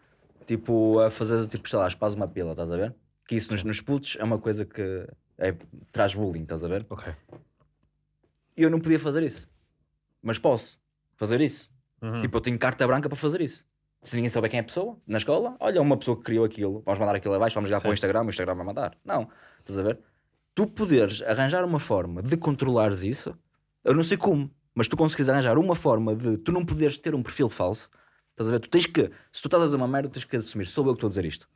tipo, a fazer, tipo, sei lá, espás uma pila, estás a ver? Que isso nos, nos putos é uma coisa que é- traz bullying, estás a ver? Ok. E eu não podia fazer isso. Mas posso fazer isso. Uhum. Tipo, eu tenho carta branca para fazer isso. Se ninguém souber quem é a pessoa, na escola, olha, uma pessoa que criou aquilo, vamos mandar aquilo abaixo, vamos ligar para o. Instagram, o Instagram vai mandar. Não, estás a ver? Tu poderes arranjar uma forma de controlares isso, eu não sei como, mas tu consegues arranjar uma forma de tu não poderes ter um perfil falso, estás a ver? Tu tens que, se tu estás a dizer uma merda, tens que assumir, sou eu que estou a dizer isto.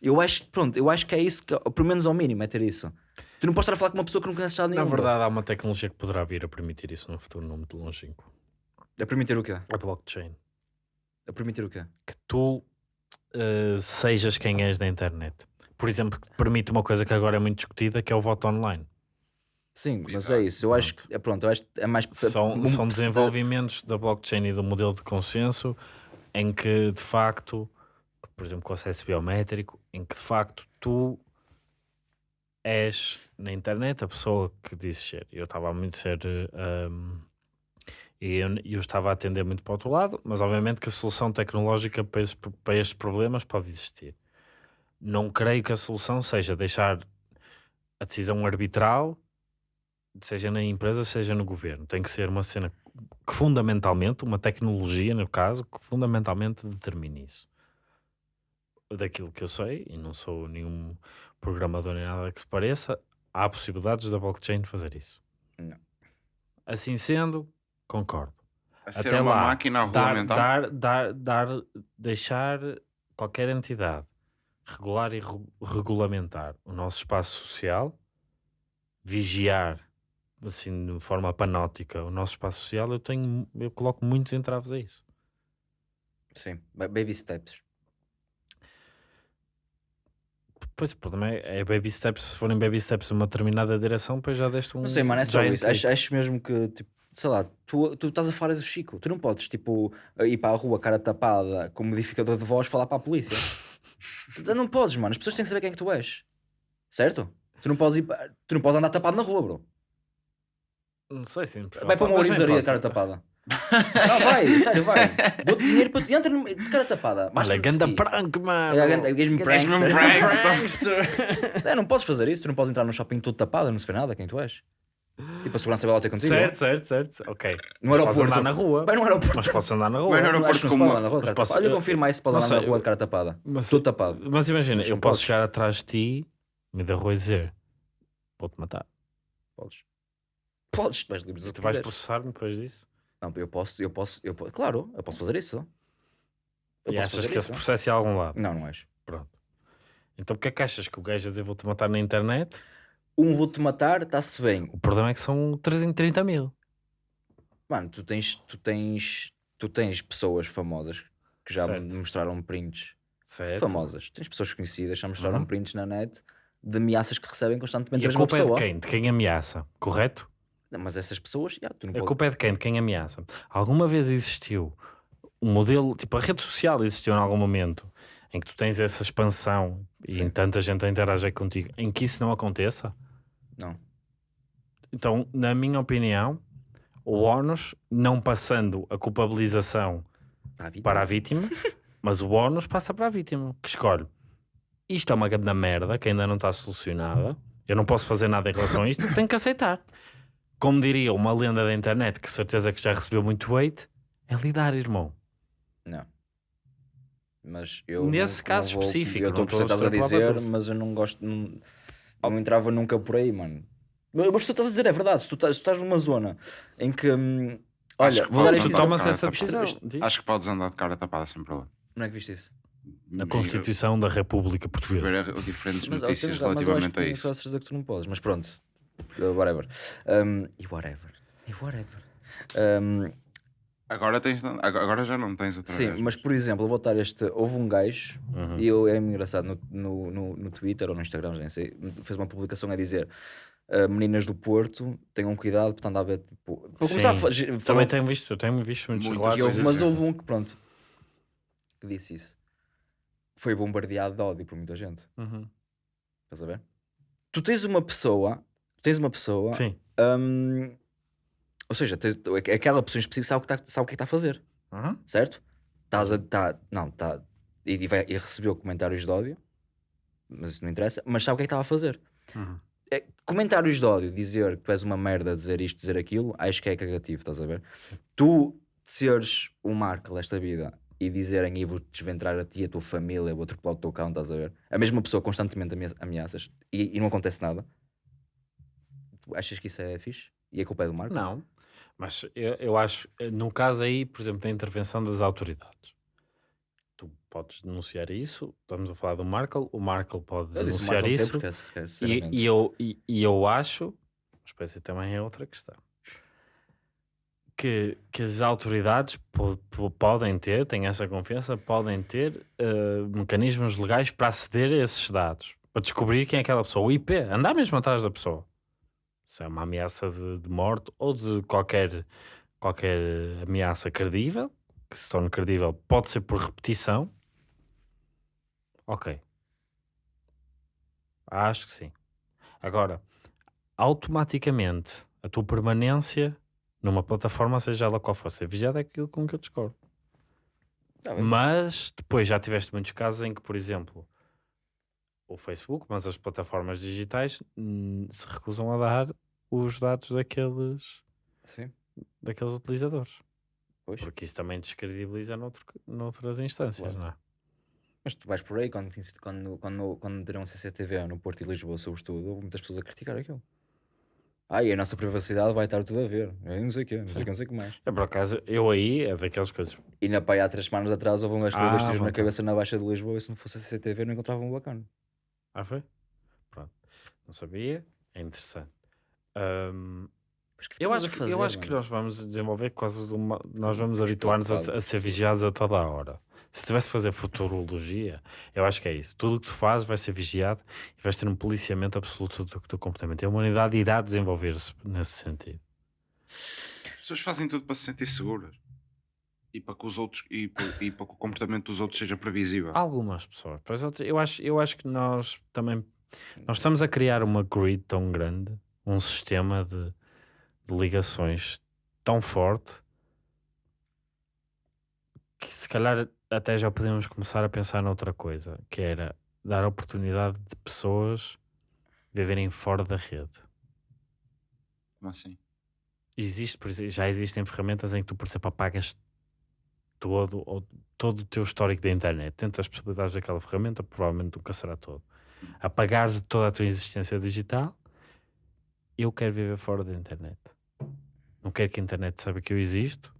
Eu acho, pronto, eu acho que é isso, que, pelo menos ao mínimo, é ter isso. Tu não podes estar a falar com uma pessoa que não conheces nada Na nenhum. bro. verdade, há uma tecnologia que poderá vir a permitir isso num futuro não muito longínquo. A permitir o quê? A blockchain. A permitir o quê? Que tu eh, sejas quem és da internet. Por exemplo, que te permite uma coisa que agora é muito discutida, que é o voto online. Sim, mas Exato, é isso. Eu acho que é pronto, eu acho que é mais São, um- são desenvolvimentos da blockchain e do modelo de consenso em que, de facto, por exemplo, com acesso biométrico, em que, de facto, tu és na internet a pessoa que dizes ser. Eu estava a muito ser. eh, um, e eu, eu estava a atender muito para o outro lado, mas obviamente que a solução tecnológica para, esses- para estes problemas pode existir. Não creio que a solução seja deixar a decisão arbitral, seja na empresa, seja no governo. Tem que ser uma cena que fundamentalmente, uma tecnologia no caso, que fundamentalmente determine isso. Daquilo que eu sei, e não sou nenhum programador nem nada que se pareça, há possibilidades da blockchain fazer isso. Não. Assim sendo, concordo. A ser Até uma lá, máquina a dar, regulamentar. dar, dar, dar, deixar qualquer entidade regular e re- regulamentar o nosso espaço social, vigiar assim de forma panótica o nosso espaço social, eu tenho, eu coloco muitos entraves a isso. Sim, ba- baby steps. Pois o problema é, é baby steps, se forem baby steps numa determinada direção, depois já deste um. Não sei, mano, é só isso. Acho, acho mesmo que, tipo, sei lá, tu, tu estás a falar o Chico. Tu não podes, tipo, ir para a rua, cara tapada, com modificador de voz, falar para a polícia. tu não podes, mano. As pessoas têm que saber quem é que tu és. Certo? Tu não podes ir Tu não podes andar tapado na rua, bro. Não sei sim. Vai para uma mas orizaria de cara tapada. não, vai, sério, vai. Dou-te dinheiro para tu entra no- de cara tapada. Olha, Máscara de ganda prank, mano. É, ganda- Gajo-me prankster. prankster. É, não podes fazer isso, tu não podes entrar no shopping todo tapado, não se vê nada quem tu és. Tipo, a segurança vai lá ter contigo. Certo, certo, certo. Ok. No Podes aeroporto. andar na rua. Vai no aeroporto. Mas posso andar na rua. Vai no Não, aeroporto acho que não como- pode andar na posso-. Olha, eu- confirma aí se podes não andar na rua de cara tapada. Mas, Tudo tapado. mas imagina, Mas eu não posso podes. chegar atrás de ti, me da rua e dizer: Vou-te matar. Podes. Podes, tu és livre de dizer o tu que vais processar-me depois disso? Não, eu posso, eu posso, eu posso, claro, eu posso fazer isso. Eu e posso achas fazer que esse isso. processo é a algum lado? Não, não és. Pronto. Então porque é que achas que o gajo a dizer vou-te matar na internet? Um vou-te matar, está-se bem. O problema é que são 330 mil. Mano, tu tens, tu tens, tu tens pessoas famosas que já Certo. mostraram prints Certo? famosas. Tens pessoas conhecidas que já mostraram Uhum. prints na net de ameaças que recebem constantemente E a culpa é de quem? De quem ameaça, correto? Não, mas essas pessoas, já, tu não A podes. culpa é de quem? De quem ameaça. Alguma vez existiu um modelo, tipo a rede social existiu em algum momento em que tu tens essa expansão e em tanta gente a interagir contigo, em que isso não aconteça? Não. Então, na minha opinião, o ónus, não passando a culpabilização Vitor. para a vítima, mas o ónus passa para a vítima, que escolhe. Isto é uma grande merda que ainda não está solucionada. Eu não posso fazer nada em relação a isto, tenho que aceitar. Como diria uma lenda da internet, que certeza que já recebeu muito hate, é lidar, irmão. Não. Mas eu. Nesse não- caso não vou- específico, Eu estou a perceber a a dizer, mas eu não gosto. Não, não entrava nunca por aí, mano. Mas mas se tu estás a dizer é verdade. Se tu estás, se tu estás numa zona em que. hum, olha, Acho que vou dar tomas cara essa tapada. decisão. Acho que podes andar de cara tapada sem problema. Não é que viste isso? Na Constituição da República Portuguesa. Ver diferentes Mas, notícias mas eu acho que relativamente a tens isso. certeza que tu não podes, mas pronto. Uh, whatever. Um, e whatever. E whatever. Um, Agora, tens, agora já não tens outra sim, vez. mas por exemplo, eu vou dar este. Houve um gajo, Uhum. e eu, é engraçado, no, no, no, no Twitter ou no Instagram, já nem sei, fez uma publicação a dizer. uh, meninas do Porto, tenham cuidado, portanto, a ver, tipo, para começar a Sim. fa- Também falar- tenho visto, tenho visto muitos relatos. mas houve um que, pronto, que disse isso. Foi bombardeado de ódio por muita gente. Uhum. Estás a ver? tu tens uma pessoa, tens uma pessoa, Sim. hum, ou seja, tens- aquela pessoa em específico sabe o que está é que está a fazer, Uhum. certo? Estás a. Tá, não, está. E, e vai- e recebeu comentários de ódio, mas isso não interessa, mas sabe o que é que estava a fazer. Uhum. É, comentários de ódio, dizer que tu és uma merda, dizer isto, dizer aquilo, acho que é cagativo, estás a ver? Tu seres o Marco desta vida e dizerem e vou desventrar a ti, a tua família, vou atropelar o teu cão, estás a ver? A mesma pessoa constantemente amea- ameaças e, e não acontece nada. Tu achas que isso é fixe? E a culpa é do Marco? Não, mas eu, eu acho, eh, no caso aí, por exemplo, da intervenção das autoridades, tu podes denunciar isso. Estamos a falar do Markle, o Markle pode Eu denunciar Marco isso. é- é, E, e eu, e, e eu acho, mas essa também é outra questão, que, que as autoridades po- po- podem ter, têm essa confiança, podem ter eh, mecanismos legais para aceder a esses dados, para descobrir quem é aquela pessoa. O IP, andar mesmo atrás da pessoa. Se é uma ameaça de, de morte ou de qualquer, qualquer ameaça credível, que se torne credível, pode ser por repetição. Ok. Acho que sim. Agora, automaticamente, a tua permanência numa plataforma, seja ela qual for, ser vigiada é aquilo com que eu discordo. Tá. Mas depois já tiveste muitos casos em que, por exemplo, o Facebook, mas as plataformas digitais hum, se recusam a dar os dados daqueles, Sim, daqueles utilizadores. pois. Porque isso também descredibiliza noutro, noutras instâncias, Claro. não é? Mas tu vais por aí, quando, quando, quando, quando meteram CCTV no Porto e Lisboa, sobretudo, houve muitas pessoas a criticar aquilo. Ah, e a nossa privacidade vai estar tudo a ver. Eu não sei o quê, não sei o que, não sei o que mais. É por acaso, eu aí é daquelas coisas. E na pai há três semanas atrás houve um gajo Ah, tiros na cabeça na Baixa de Lisboa e se não fosse CCTV não encontravam um bacana. Ah, foi? Pronto. Não sabia. É interessante. Que eu acho, a que, eu fazer, acho que mano? nós vamos desenvolver quase uma. Nós vamos habituar-nos a, a ser vigiados a toda a hora. Se tivesse de fazer futurologia, eu acho que é isso. Tudo o que tu fazes vai ser vigiado e vais ter um policiamento absoluto do teu comportamento. E a humanidade irá desenvolver-se nesse sentido. As pessoas fazem tudo para se sentir seguras. E para que os outros e para, e para que o comportamento dos outros seja previsível. Algumas pessoas. Eu, eu, acho, eu acho que nós também nós estamos a criar uma grid tão grande, um sistema de, de ligações tão forte que se calhar até já podemos começar a pensar noutra coisa, que era dar a oportunidade de pessoas viverem fora da rede. Como assim? Existe, já existem ferramentas em que tu, por exemplo, apagas todo, ou- todo o teu histórico da internet. Dentro das possibilidades daquela ferramenta, provavelmente nunca será todo. Apagares toda a tua existência digital, eu quero viver fora da internet. Não quero que a internet saiba que eu existo.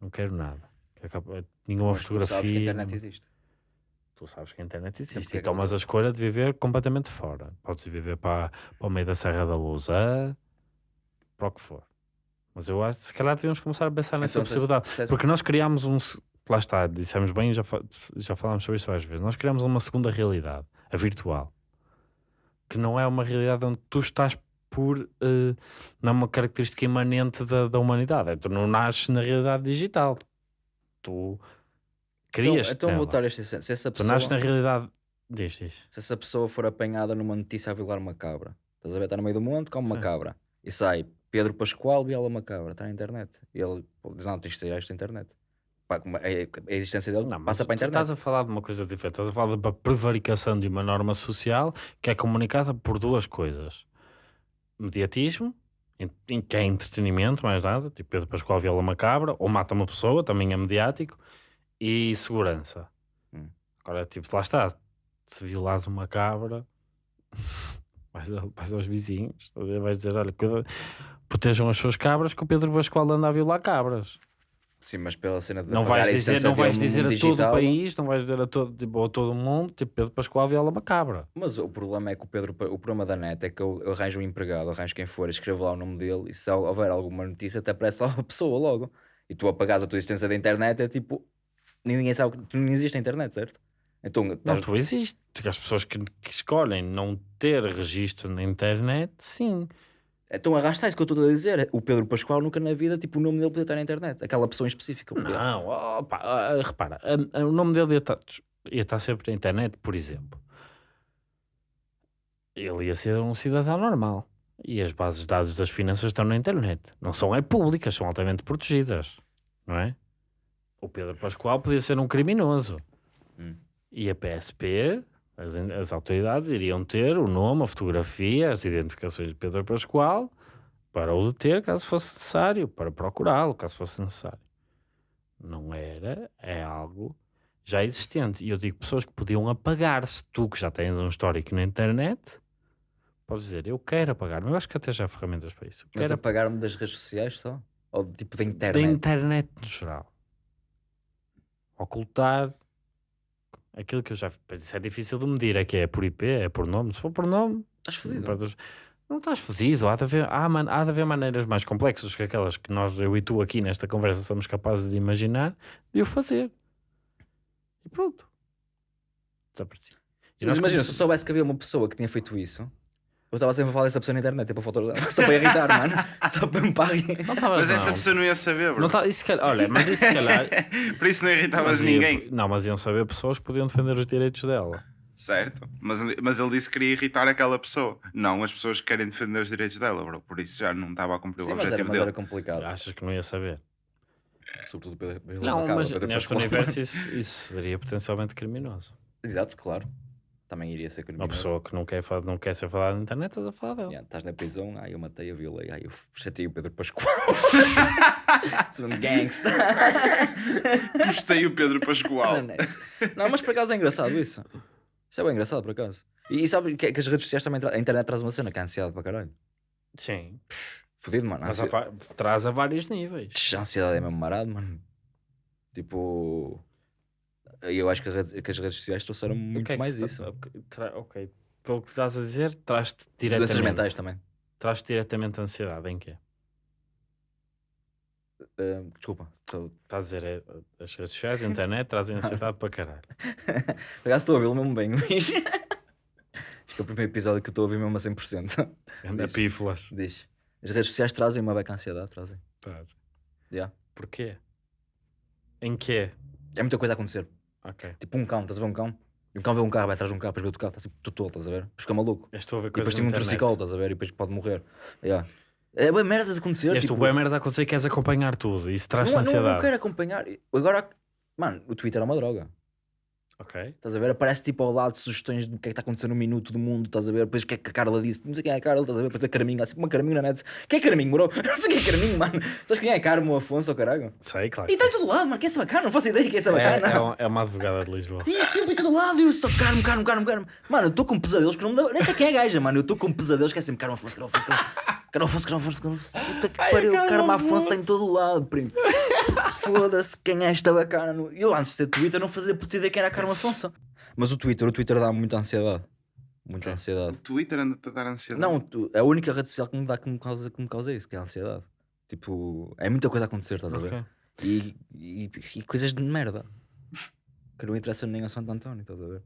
Não quero nada. Quero nenhuma Mas tu fotografia. sabes que a internet existe. Tu sabes que a internet existe e é tomas a escolha de viver completamente fora. Podes viver para, para o meio da Serra da Luz, ah, para o que for. Mas eu acho que se calhar devíamos começar a pensar nessa Então, se- possibilidade. se- Porque nós criámos um. se- Lá está, dissemos bem e já, já falámos sobre isso várias vezes. Nós criámos uma segunda realidade, a virtual, que não é uma realidade onde tu estás por. eh, não é uma característica imanente da, da humanidade. É, tu não nasces na realidade digital. Tu crias. Então, então voltar a este exemplo. se essa Tu pessoa, nasces na realidade. Diz, diz. se essa pessoa for apanhada numa notícia a violar uma cabra, estás a ver, está no meio do monte, come uma Sim. cabra e sai Pedro Pascoal viola uma cabra, está na internet. E ele diz: Não, tens de tirar esta internet. Pá, como a, existência dele Não, mas passa para a internet. Estás a falar de uma coisa diferente. Estás a falar uma prevaricação de uma norma social que é comunicada por duas coisas: mediatismo, em, que é entretenimento, mais nada, tipo Pedro Pascoal viola uma cabra ou mata uma pessoa, também é mediático, e segurança. Hum. Agora, tipo, lá está. Se violares uma cabra, vais, vais aos vizinhos, vais dizer: olha, protejam as suas cabras, que o Pedro Pascoal anda a violar cabras. Sim, mas pela cena de Não vais dizer, não vais dizer a mundo todo o digital, país, não vais dizer a todo, tipo, a todo o mundo, tipo Pedro Pascoal viola uma cabra. Mas o problema é que o Pedro, o problema da net é que eu, eu arranjo um empregado, arranjo quem for, escrevo lá o nome dele e se houver alguma notícia até aparece lá a pessoa logo. E tu apagares a tua existência da internet é tipo, ninguém sabe que tu não existe a internet, certo? Então, Não, tu existe. As pessoas que, que escolhem não ter registro na internet, sim. Então arrasta isso que eu estou a dizer. O Pedro Pascoal nunca na vida, tipo, o nome dele podia estar na internet. Aquela pessoa em específico. Não, opa, ah, repara, o nome dele ia estar, ia estar sempre na internet, por exemplo. ele ia ser um cidadão normal. E as bases de dados das finanças estão na internet. Não são é públicas, são altamente protegidas. Não é? O Pedro Pascoal podia ser um criminoso. Hum. E a PSP, as, as autoridades, iriam ter o nome, a fotografia, as identificações de Pedro Pascoal para o deter caso fosse necessário, para procurá-lo caso fosse necessário. Não era, é algo já existente. E eu digo pessoas que podiam apagar-se. Tu que já tens um histórico na internet, podes dizer, eu quero apagar-me. Eu acho que até já há ferramentas para isso. Eu Mas quero apagar-me das redes sociais só? Ou tipo da da internet? internet no geral. Ocultar aquilo que eu já. Pois isso é difícil de medir. É que é por IP, é por nome. Se for por nome, Estás fodido. Não estás fodido, há de, haver, há, man- há de haver maneiras mais complexas que aquelas que nós, eu e tu aqui nesta conversa somos capazes de imaginar de o fazer. E pronto. Desapareci. Mas imagina, se eu soubesse que havia uma pessoa que tinha feito isso, eu estava sempre a falar dessa pessoa na internet, tipo fotos dela, só para irritar, mano. Só para me pagar. Não estavas, Mas essa não. pessoa não ia saber, bro. Não tá- isso calhar- olha, mas isso se calhar. Por isso não irritavas mas ia- ninguém. não, mas iam saber pessoas que podiam defender os direitos dela. Certo. Mas, mas ele disse que queria irritar aquela pessoa. Não as pessoas que querem defender os direitos dela, bro. Por isso já não estava a cumprir Sim, o mas era, objetivo mas dele. era complicado. Achas que não ia saber? Sobretudo pela, pela Não, mas neste universo isso, isso seria potencialmente criminoso. Exato, claro. Também iria ser Uma criminoso. pessoa que não quer, não quer ser falada na internet, estás a falar dela. Yeah, estás na prisão, ai eu matei, eu violei, ai eu chatei o Pedro Pascoal. Sou um gangsta. Postei o Pedro Pascoal. Net. Não, mas por acaso é engraçado isso. Isso é bem engraçado, por acaso. E, e sabe que, que as redes sociais também, a internet traz uma cena que é ansiedade para caralho. Sim. Fodido, mano. Ansi... a traz a vários níveis. A ansiedade é mesmo marado, mano. Tipo. Eu acho que, rede- que as redes sociais trouxeram muito é que mais isso. Ok, tra- ok. Pelo que estás a dizer, traz-te Doenças diretamente. mentais também. Traz-te diretamente a ansiedade. Em quê? Ah, desculpa. Tô... Estás a dizer, é, as redes sociais, a internet, trazem ansiedade para caralho. Por acaso estou a ouvi-lo mesmo bem, Luís. Acho que é o primeiro episódio que eu estou a ouvir mesmo a 100%. Anda Diz. pífolas. Diz. As redes sociais trazem uma beca ansiedade, trazem. Trazem. Yeah. Porquê? Em quê? É muita coisa a acontecer. Ok. Tipo um cão, estás a ver um cão? E um cão vê um carro, vai atrás de um carro, depois vê outro carro, está sempre tudo tolo, estás a ver? Depois fica maluco. Eu estou a ver E coisas depois tem um na internet. triciclo, estás a ver? E depois pode morrer. Yeah. É bem merdas a acontecer. Tipo, tipo, merda a acontecer e queres acompanhar tudo. Isso traz-te não, não, ansiedade. não quero acompanhar. Agora, mano, o Twitter é uma droga. Ok. Estás a ver? Aparece tipo ao lado sugestões do que é que está acontecendo no minuto do mundo, estás a ver? Depois o que é que a Carla disse, não sei quem é a Carla, estás a ver? Depois a Carminho, sempre uma Carminho na net. Quem é Carminho, bro? Não sei quem é Carminho, mano. Sabes quem é Carmo Afonso, ou caralho? Sei, claro. E está em todo lado, mano. Quem é essa bacana? Não faço ideia quem é essa é, bacana. é, uma, é uma advogada de Lisboa. E sempre em todo lado, eu só Carmo, Carmo, Carmo, Carmo. Mano, eu estou com pesadelos que não me dá. Nem sei quem é a gaja, mano. Eu estou com pesadelos que é sempre Carmo Afonso, Carmo Afonso, Carmo Afonso, Carmo Afonso, Carmo Afonso. Puta que pariu, Carmo Afonso. está em todo lado, primo. Foda-se, quem é esta bacana? no- Eu antes de ter Twitter não fazia puta ideia quem era Carmo Afonso. Mas o Twitter, o Twitter dá muita ansiedade. Muita O ansiedade. Twitter anda-te a dar ansiedade. Não, tu- é a única rede social que me dá que me causa, que me causa isso, que é a ansiedade. Tipo, é muita coisa a acontecer, estás a ver? Ok. E, e, e coisas de merda que não interessam nem a Santo António, estás a ver?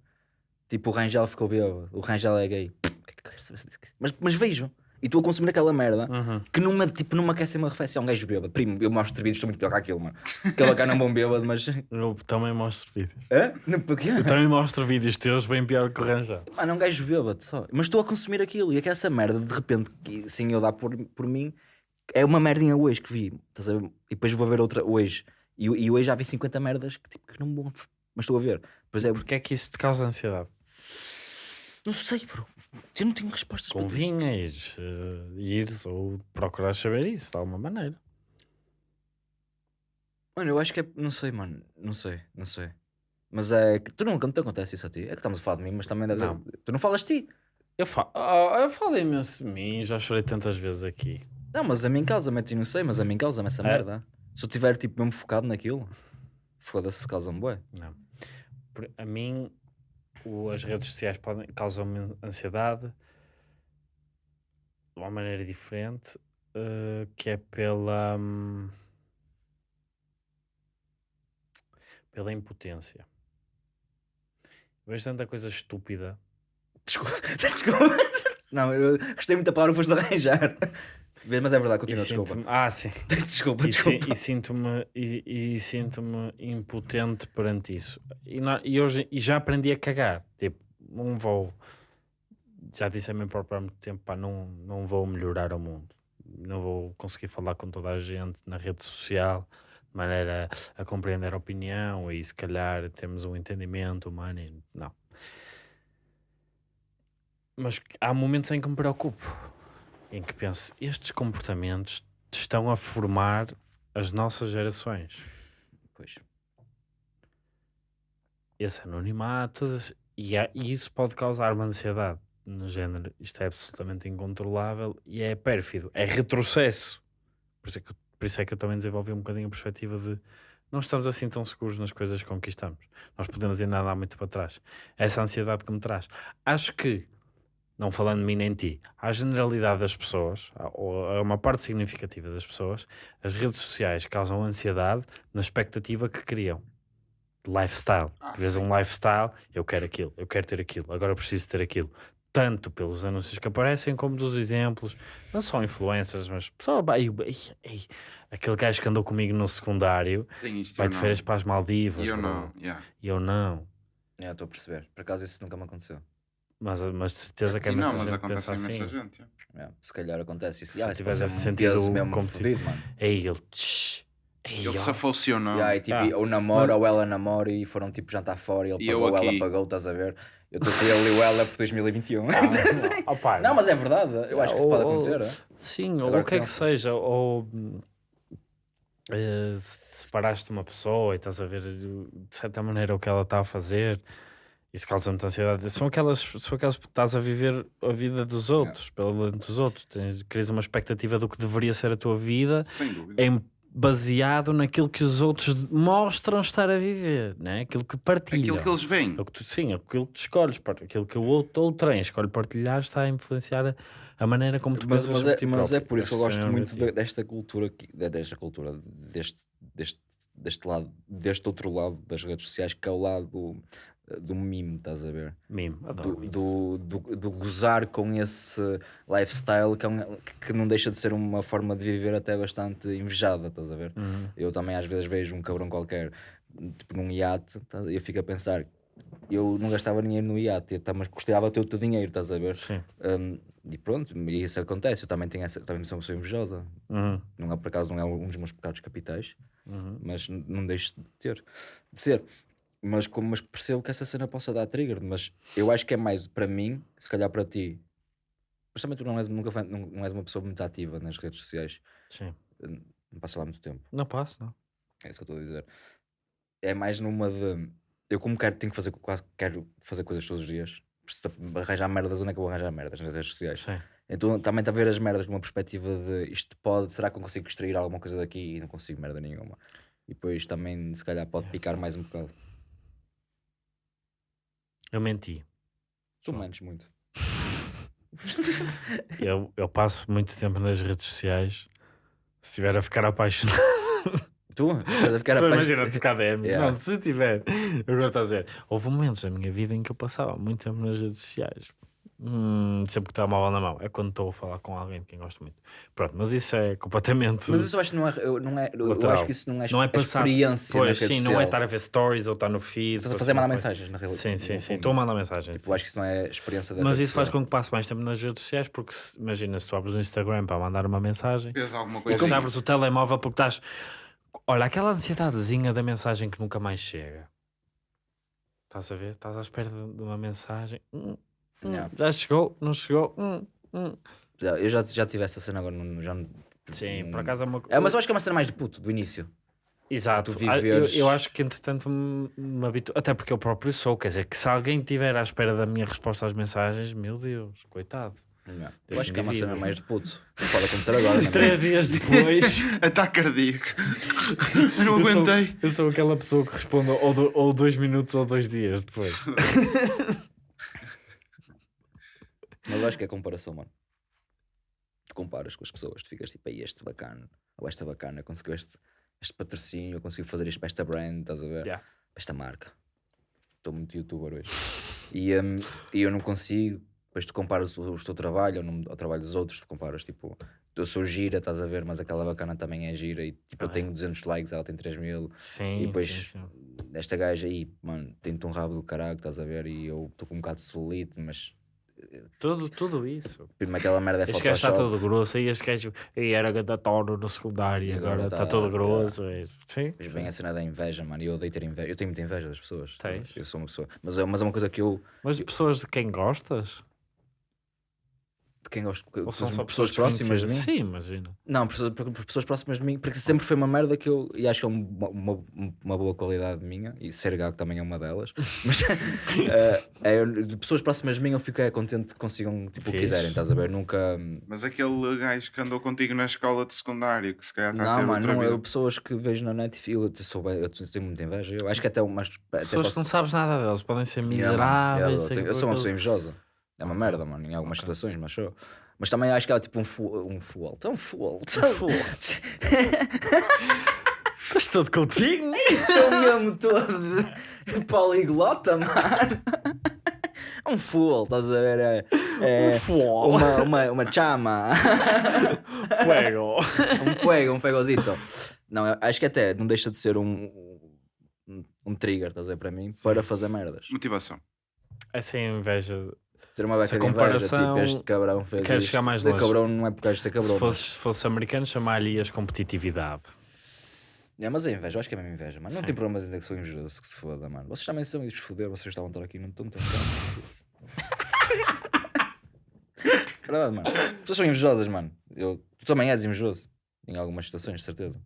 Tipo, o Rangel ficou bêbado, o Rangel é gay. O que é que eu quero saber disso? Mas, mas vejo, e estou a consumir aquela merda Uhum. que numa, tipo, numa quer ser uma refeição. É um gajo bêbado, primo, eu mostro vídeos, estou muito pior que aquilo, mano. Aquele cara não é um bom bêbado, mas. Eu também mostro vídeos. Hã? Não, porquê? Eu também mostro vídeos teus bem pior que o Rangel. Mano, é um gajo bêbado só. Mas estou a consumir aquilo e é que essa merda, de repente, que- sem eu dar por, por mim, é uma merdinha hoje que vi. Estás a ver? E depois vou ver outra hoje. E, e hoje já vi 50 merdas que, tipo, que não vão. Mas estou a ver. Pois é, Porquê é que isso te causa ansiedade? não sei, bro. Eu não tenho respostas para tudo. Convinha ires, eh, ires ou procurar saber isso de alguma maneira. Mano, eu acho que é. Não sei, mano. Não sei, não sei. Mas é que tu nunca não te acontece isso a ti. É que estamos a falar de mim, mas também deve. Não. Tu não falas de ti. Eu, fa oh, eu falo imenso de mim, já chorei tantas vezes aqui. Não, mas a mim causa-me, a ti não sei, mas a mim causa-me essa É? merda. Se eu estiver tipo mesmo focado naquilo, foda-se, causa-me bué. Não. A mim, o- as redes sociais podem causam-me ansiedade de uma maneira diferente, eh, que é pela hum, pela impotência. Vejo tanta coisa estúpida Desculpa. Desculpa. Não, eu gostei muito da palavra que foste arranjar. Mas é verdade, e continua, desculpa. ah, sim. Desculpa, e, desculpa. e sinto-me e, e sinto-me impotente perante isso. E, e hoje e já aprendi a cagar. Tipo, não vou já disse a mim próprio há muito tempo, pá, não, não vou melhorar o mundo. Não vou conseguir falar com toda a gente na rede social de maneira a compreender a opinião e se calhar temos um entendimento humano. e- Não. Mas há momentos em que me preocupo, em que penso, estes comportamentos estão a formar as nossas gerações. Pois. esse anonimato e, há- e isso pode causar uma ansiedade no género, isto é absolutamente incontrolável e é pérfido, é retrocesso. Por isso é que, por isso é que eu também desenvolvi um bocadinho a perspectiva de não estamos assim tão seguros nas coisas que conquistamos. Nós podemos ainda andar muito para trás. Essa ansiedade que me traz. Acho que, não falando de mim nem de ti, à generalidade das pessoas, ou a uma parte significativa das pessoas, as redes sociais causam ansiedade na expectativa que criam de lifestyle. Ah, Vês sim. um lifestyle, eu quero aquilo, eu quero ter aquilo, agora eu preciso ter aquilo. Tanto pelos anúncios que aparecem, como dos exemplos, não só influencers, mas pessoal, ei, ei, ei, aquele gajo que andou comigo no secundário vai de férias para as Maldivas, E eu não, yeah. e eu não. É, estou a perceber. Por acaso isso nunca me aconteceu. Mas, mas de certeza que é não, mas gente acontece pensa imensa assim. gente. yeah. É, se calhar acontece isso. Se Ah, tivesse pode a ser sentir peso mesmo fodido, mano. Ei, ele. tsh, ei, Ele ó. se ou não. Yeah, e, tipo, Ah. ou namora ou ela namora e foram tipo jantar fora e ele E eu pagou, ela aqui. pagou, estás a ver? Eu estou com ele e ela por 2021. Ah, opá, não, mas é verdade. Eu acho que isso pode Ou- acontecer. é? Sim, ou Agora o que é que seja, ou hum, eh, se te separaste de uma pessoa e estás a ver de certa maneira o que ela está a fazer, isso causa muita ansiedade. São aquelas, são aquelas que estás a viver a vida dos outros, pelo lado dos outros, Tens, crias uma expectativa do que deveria ser a tua vida Sem dúvida. em, baseado naquilo que os outros mostram estar a viver, né? aquilo que partilham. Aquilo que eles veem. É o que tu- sim, aquilo que tu escolhes, aquilo que o outro ou trem escolhe partilhar está a influenciar a, a maneira como tu Mas, pensas mas, é, mas é por isso que eu gosto muito de- desta cultura, desta cultura, deste, deste, deste lado, deste outro lado das redes sociais, que é o lado do, mime, estás a ver? Mime, adoro do, do, do, do gozar com esse lifestyle que, é um- que- não deixa de ser uma forma de viver até bastante invejada, estás a ver? Uhum. Eu também às vezes vejo um cabrão qualquer tipo num iate tá? eu fico a pensar eu não gastava dinheiro no iate, tá, mas custava ter o teu dinheiro, estás a ver? Sim. Um, e pronto, e isso acontece, eu também tenho essa, também sou uma pessoa invejosa, Uhum. não é por acaso não é um dos meus pecados capitais, Uhum. mas não deixo de ter, de ser. Mas, como, mas percebo que essa cena possa dar trigger, mas eu acho que é mais para mim, se calhar para ti. Mas também tu não és, nunca, não, não és uma pessoa muito ativa nas redes sociais, Sim. não passas lá muito tempo, Não passo, não. é isso que eu estou a dizer. É mais numa de. Eu, como quero, tenho que fazer, quase quero fazer coisas todos os dias, preciso de arranjar merdas, onde é que eu vou arranjar merdas nas redes sociais? Sim. Então também está a ver as merdas numa perspectiva de isto pode, será que eu consigo extrair alguma coisa daqui e não consigo merda nenhuma. E depois também se calhar pode picar mais um bocado. Eu menti. Tu mentes muito. Eu, eu passo muito tempo nas redes sociais. Se estiver a ficar apaixonado. Tu? Estás a ficar apaixonado. imagina ficar DM. Yeah. Não, se tiver. Agora estou a dizer. Houve momentos da minha vida em que eu passava muito tempo nas redes sociais. Hum, sempre que estava mal na mão. É quando estou a falar com alguém de quem gosto muito. Pronto, mas isso é completamente. Mas isso eu acho que não é. Eu, não é, eu Lateral. acho que isso não é, não é passar. experiência. Pois, sim, não é social. estar a ver stories ou estar no feed. Estás a ou fazer assim, mandar mensagens na realidade. Sim, sim, sim. Estou a mandar mensagens. Tipo, sim. eu acho que isso não é experiência da Mas isso faz social. com que passe mais tempo nas redes sociais, porque se- imagina se tu abres o Instagram para mandar uma mensagem, alguma ou coisa. se abres o telemóvel porque estás. Olha, aquela ansiedadezinha da mensagem que nunca mais chega. Estás a ver? Estás à espera de uma mensagem. Hum, Yeah. Já chegou? Não chegou? Hum, hum. Já, eu já, já tive essa cena agora. não- Já, não- Sim, por acaso é uma É, mas eu acho que é uma cena mais de puto, do início. Exato. tu Ah, eu, viveres- eu acho que entretanto me, me habituo, até porque eu próprio sou, quer dizer, que se alguém estiver à espera da minha resposta às mensagens, meu Deus, coitado. Yeah. Eu Desse acho que é uma indivíduo. cena mais de puto. Não pode acontecer agora. não é? Três dias depois. Ataque cardíaco. Eu não Eu sou, aguentei. eu sou aquela pessoa que responde ou, do- ou dois minutos ou dois dias depois. Mas eu acho que é comparação, mano. Tu comparas com as pessoas, tu ficas tipo, aí este bacana, ou esta bacana, conseguiu este, este patrocínio, conseguiu fazer isto para esta brand, estás a ver? Yeah. Para esta marca. Estou muito youtuber hoje. E, hum, e eu não consigo, depois tu comparas o, o teu trabalho ao, trabalho dos outros, tu comparas tipo, eu sou gira, estás a ver, mas aquela bacana também é gira e tipo, eu Ah, é. tenho 200 likes, ela tem 3 mil. Sim, E depois, sim, sim. esta gaja aí, mano, tem-te um rabo do caralho, estás a ver? E eu estou com um bocado de solite, mas Tudo, tudo isso. Primeiro aquela merda é Este gajo está todo grosso e este gajo e era ganda tono no secundário e agora está tá- todo grosso. é- Sim. Depois vem a cena da inveja, mano. Eu odeio ter inveja. Eu tenho muita inveja das pessoas. Tens? Eu sou uma pessoa. Mas é, mas é uma coisa que eu. Mas de pessoas de quem gostas? De quem gosto. Ou são só pessoas próximas de mim? Sim, imagina. Não, pessoas, pessoas próximas de mim, porque sempre foi uma merda que eu. E acho que é um- uma, uma, uma boa qualidade minha, e ser gago também é uma delas. Mas eh, é, de pessoas próximas de mim, eu fico é, contente que consigam tipo, o que quiserem, estás a ver? Nunca. Mas aquele gajo que andou contigo na escola de secundário, que se calhar está a Não, ter mano, não, eu, pessoas que vejo na net e eu, sou, eu tenho muita inveja. Eu acho que até umas. Até Pessoas que posso- não sabes nada deles, podem ser Yeah, miseráveis. yeah, eu, sei tenho- eu que sou uma pessoa invejosa. É uma merda, mano, em algumas situações, mas sou. Mas também acho que é tipo um full. Um full. Um full. Estás todo contigo? Estou mesmo todo poliglota, mano. Um full, estás a ver? É, é Fuego. uma, uma, uma chama. Fuego. um fuego, um fuegozito. Não, acho que até não deixa de ser um, um, um trigger, estás a ver, para mim, para fazer merdas. Motivação. Essa é a inveja. Ter uma beca de inveja, comparação, tipo, este cabrão fez queres isto. chegar mais longe. cabrão não é por causa de ser cabrão. Se mas- fosse, se fosse americano, chamar-lhe as competitividade. É, mas é inveja, eu acho que é mesmo inveja, mano. Não Sim. tem problemas em dizer que sou invejoso, que se foda, mano. Vocês também são e foder, vocês estavam a estar aqui, não estão tão isso. Verdade, mano. As pessoas são invejosas, mano. Eu, tu também és invejoso. Em algumas situações, de certeza.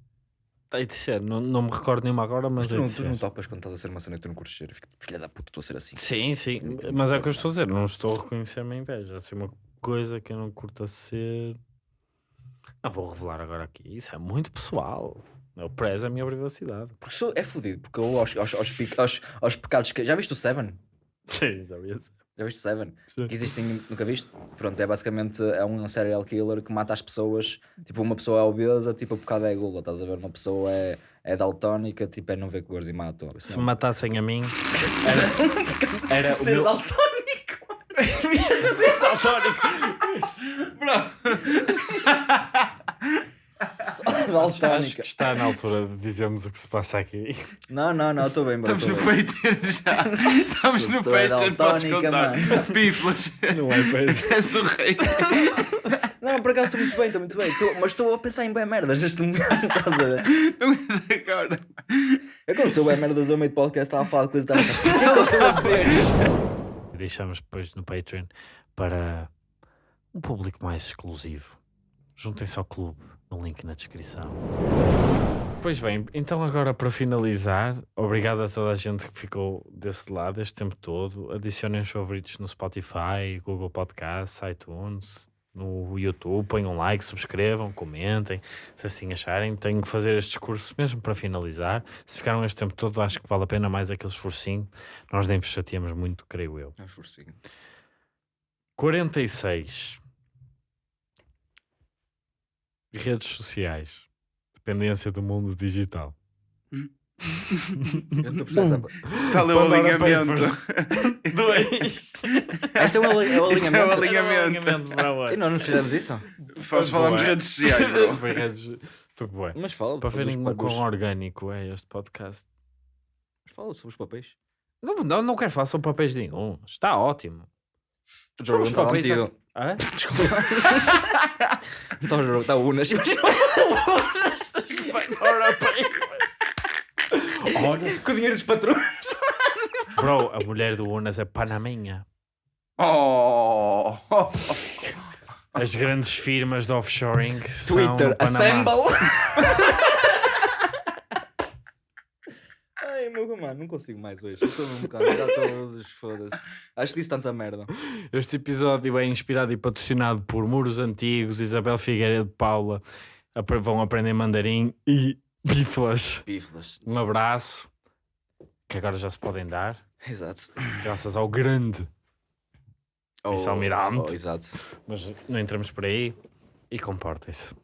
Tem de ser, não, não me recordo nenhuma agora, mas Mas tu não, tu não topas quando estás a ser uma cena que tu não curtes ser. Eu fico, filha da puta, estou a ser assim. Sim, sim, mas é o que eu estou a dizer, não estou a reconhecer a minha inveja. Assim, uma coisa que eu não curto a ser. Não vou revelar agora aqui, isso é muito pessoal. Eu prezo a minha privacidade. Porque sou, é fodido, porque eu aos, aos, aos, aos, pecados que. Já viste o Seven? Sim, Já viste o Seven? Sim. Que existem, nunca viste? Pronto, é basicamente é um serial killer que mata as pessoas. Tipo, uma pessoa é obesa, tipo, a pecado é gula, estás a ver? Uma pessoa é, é daltónica, tipo, é não ver cores e mata. Se me matassem a mim, era, era o ser meu- daltónico. acho que está na altura de dizermos o que se passa aqui. Não, não, não, estou bem, bro. Estamos no. Patreon já. Estamos no é Patreon, podes contar. Piflas. Não é para És o rei. Não, por acaso estou muito bem, estou muito bem. Tô- mas estou a pensar em bem merdas neste momento, estás a ver? Não é agora. Aconteceu bem merdas ao meio de podcast, estava a falar de coisa estava eu estou a dizer isto. Deixamos depois no Patreon para um público mais exclusivo. Juntem-se ao clube, no link na descrição. Pois bem, então agora para finalizar, obrigado a toda a gente que ficou desse lado este tempo todo. Adicionem os favoritos no Spotify, Google Podcasts, iTunes, no YouTube, ponham um like, subscrevam, comentem, se assim acharem. Tenho que fazer este discurso mesmo para finalizar. Se ficaram este tempo todo, acho que vale a pena mais aquele esforcinho. Nós nem vos chateamos muito, creio eu. 46. Redes sociais. Dependência do mundo digital. Tal é o Pandora alinhamento. Dois. Este é o ali- é o Isto é o alinhamento. alinhamento. para hoje. E nós não fizemos isso? Faz falamos redes sociais, bro. Foi redes. Foi bué. Mas fala. Para verem o dos- quão orgânico é este podcast. Fala sobre os papéis. Não, não, não quero falar sobre papéis nenhum. Está ótimo. O jogo está papéis Hã? Está o jogo, está o Unas. Olha. Com o dinheiro dos patrões. Bro, a mulher do Unas é panaminha. Oh! As grandes firmas de offshoring são Twitter, Panamá. assemble. Mano, não consigo mais hoje. Estou um bocado, já todos, foda-se. Acho que disse tanta merda. Este episódio é inspirado e patrocinado por Muros Antigos, Isabel Figueiredo Paula. Vão aprender mandarim e biflas. Piflas. Um abraço que agora já se podem dar, Exato. graças ao grande. Vice-almirante. Oh, exato. Mas não entramos por aí e comportem-se.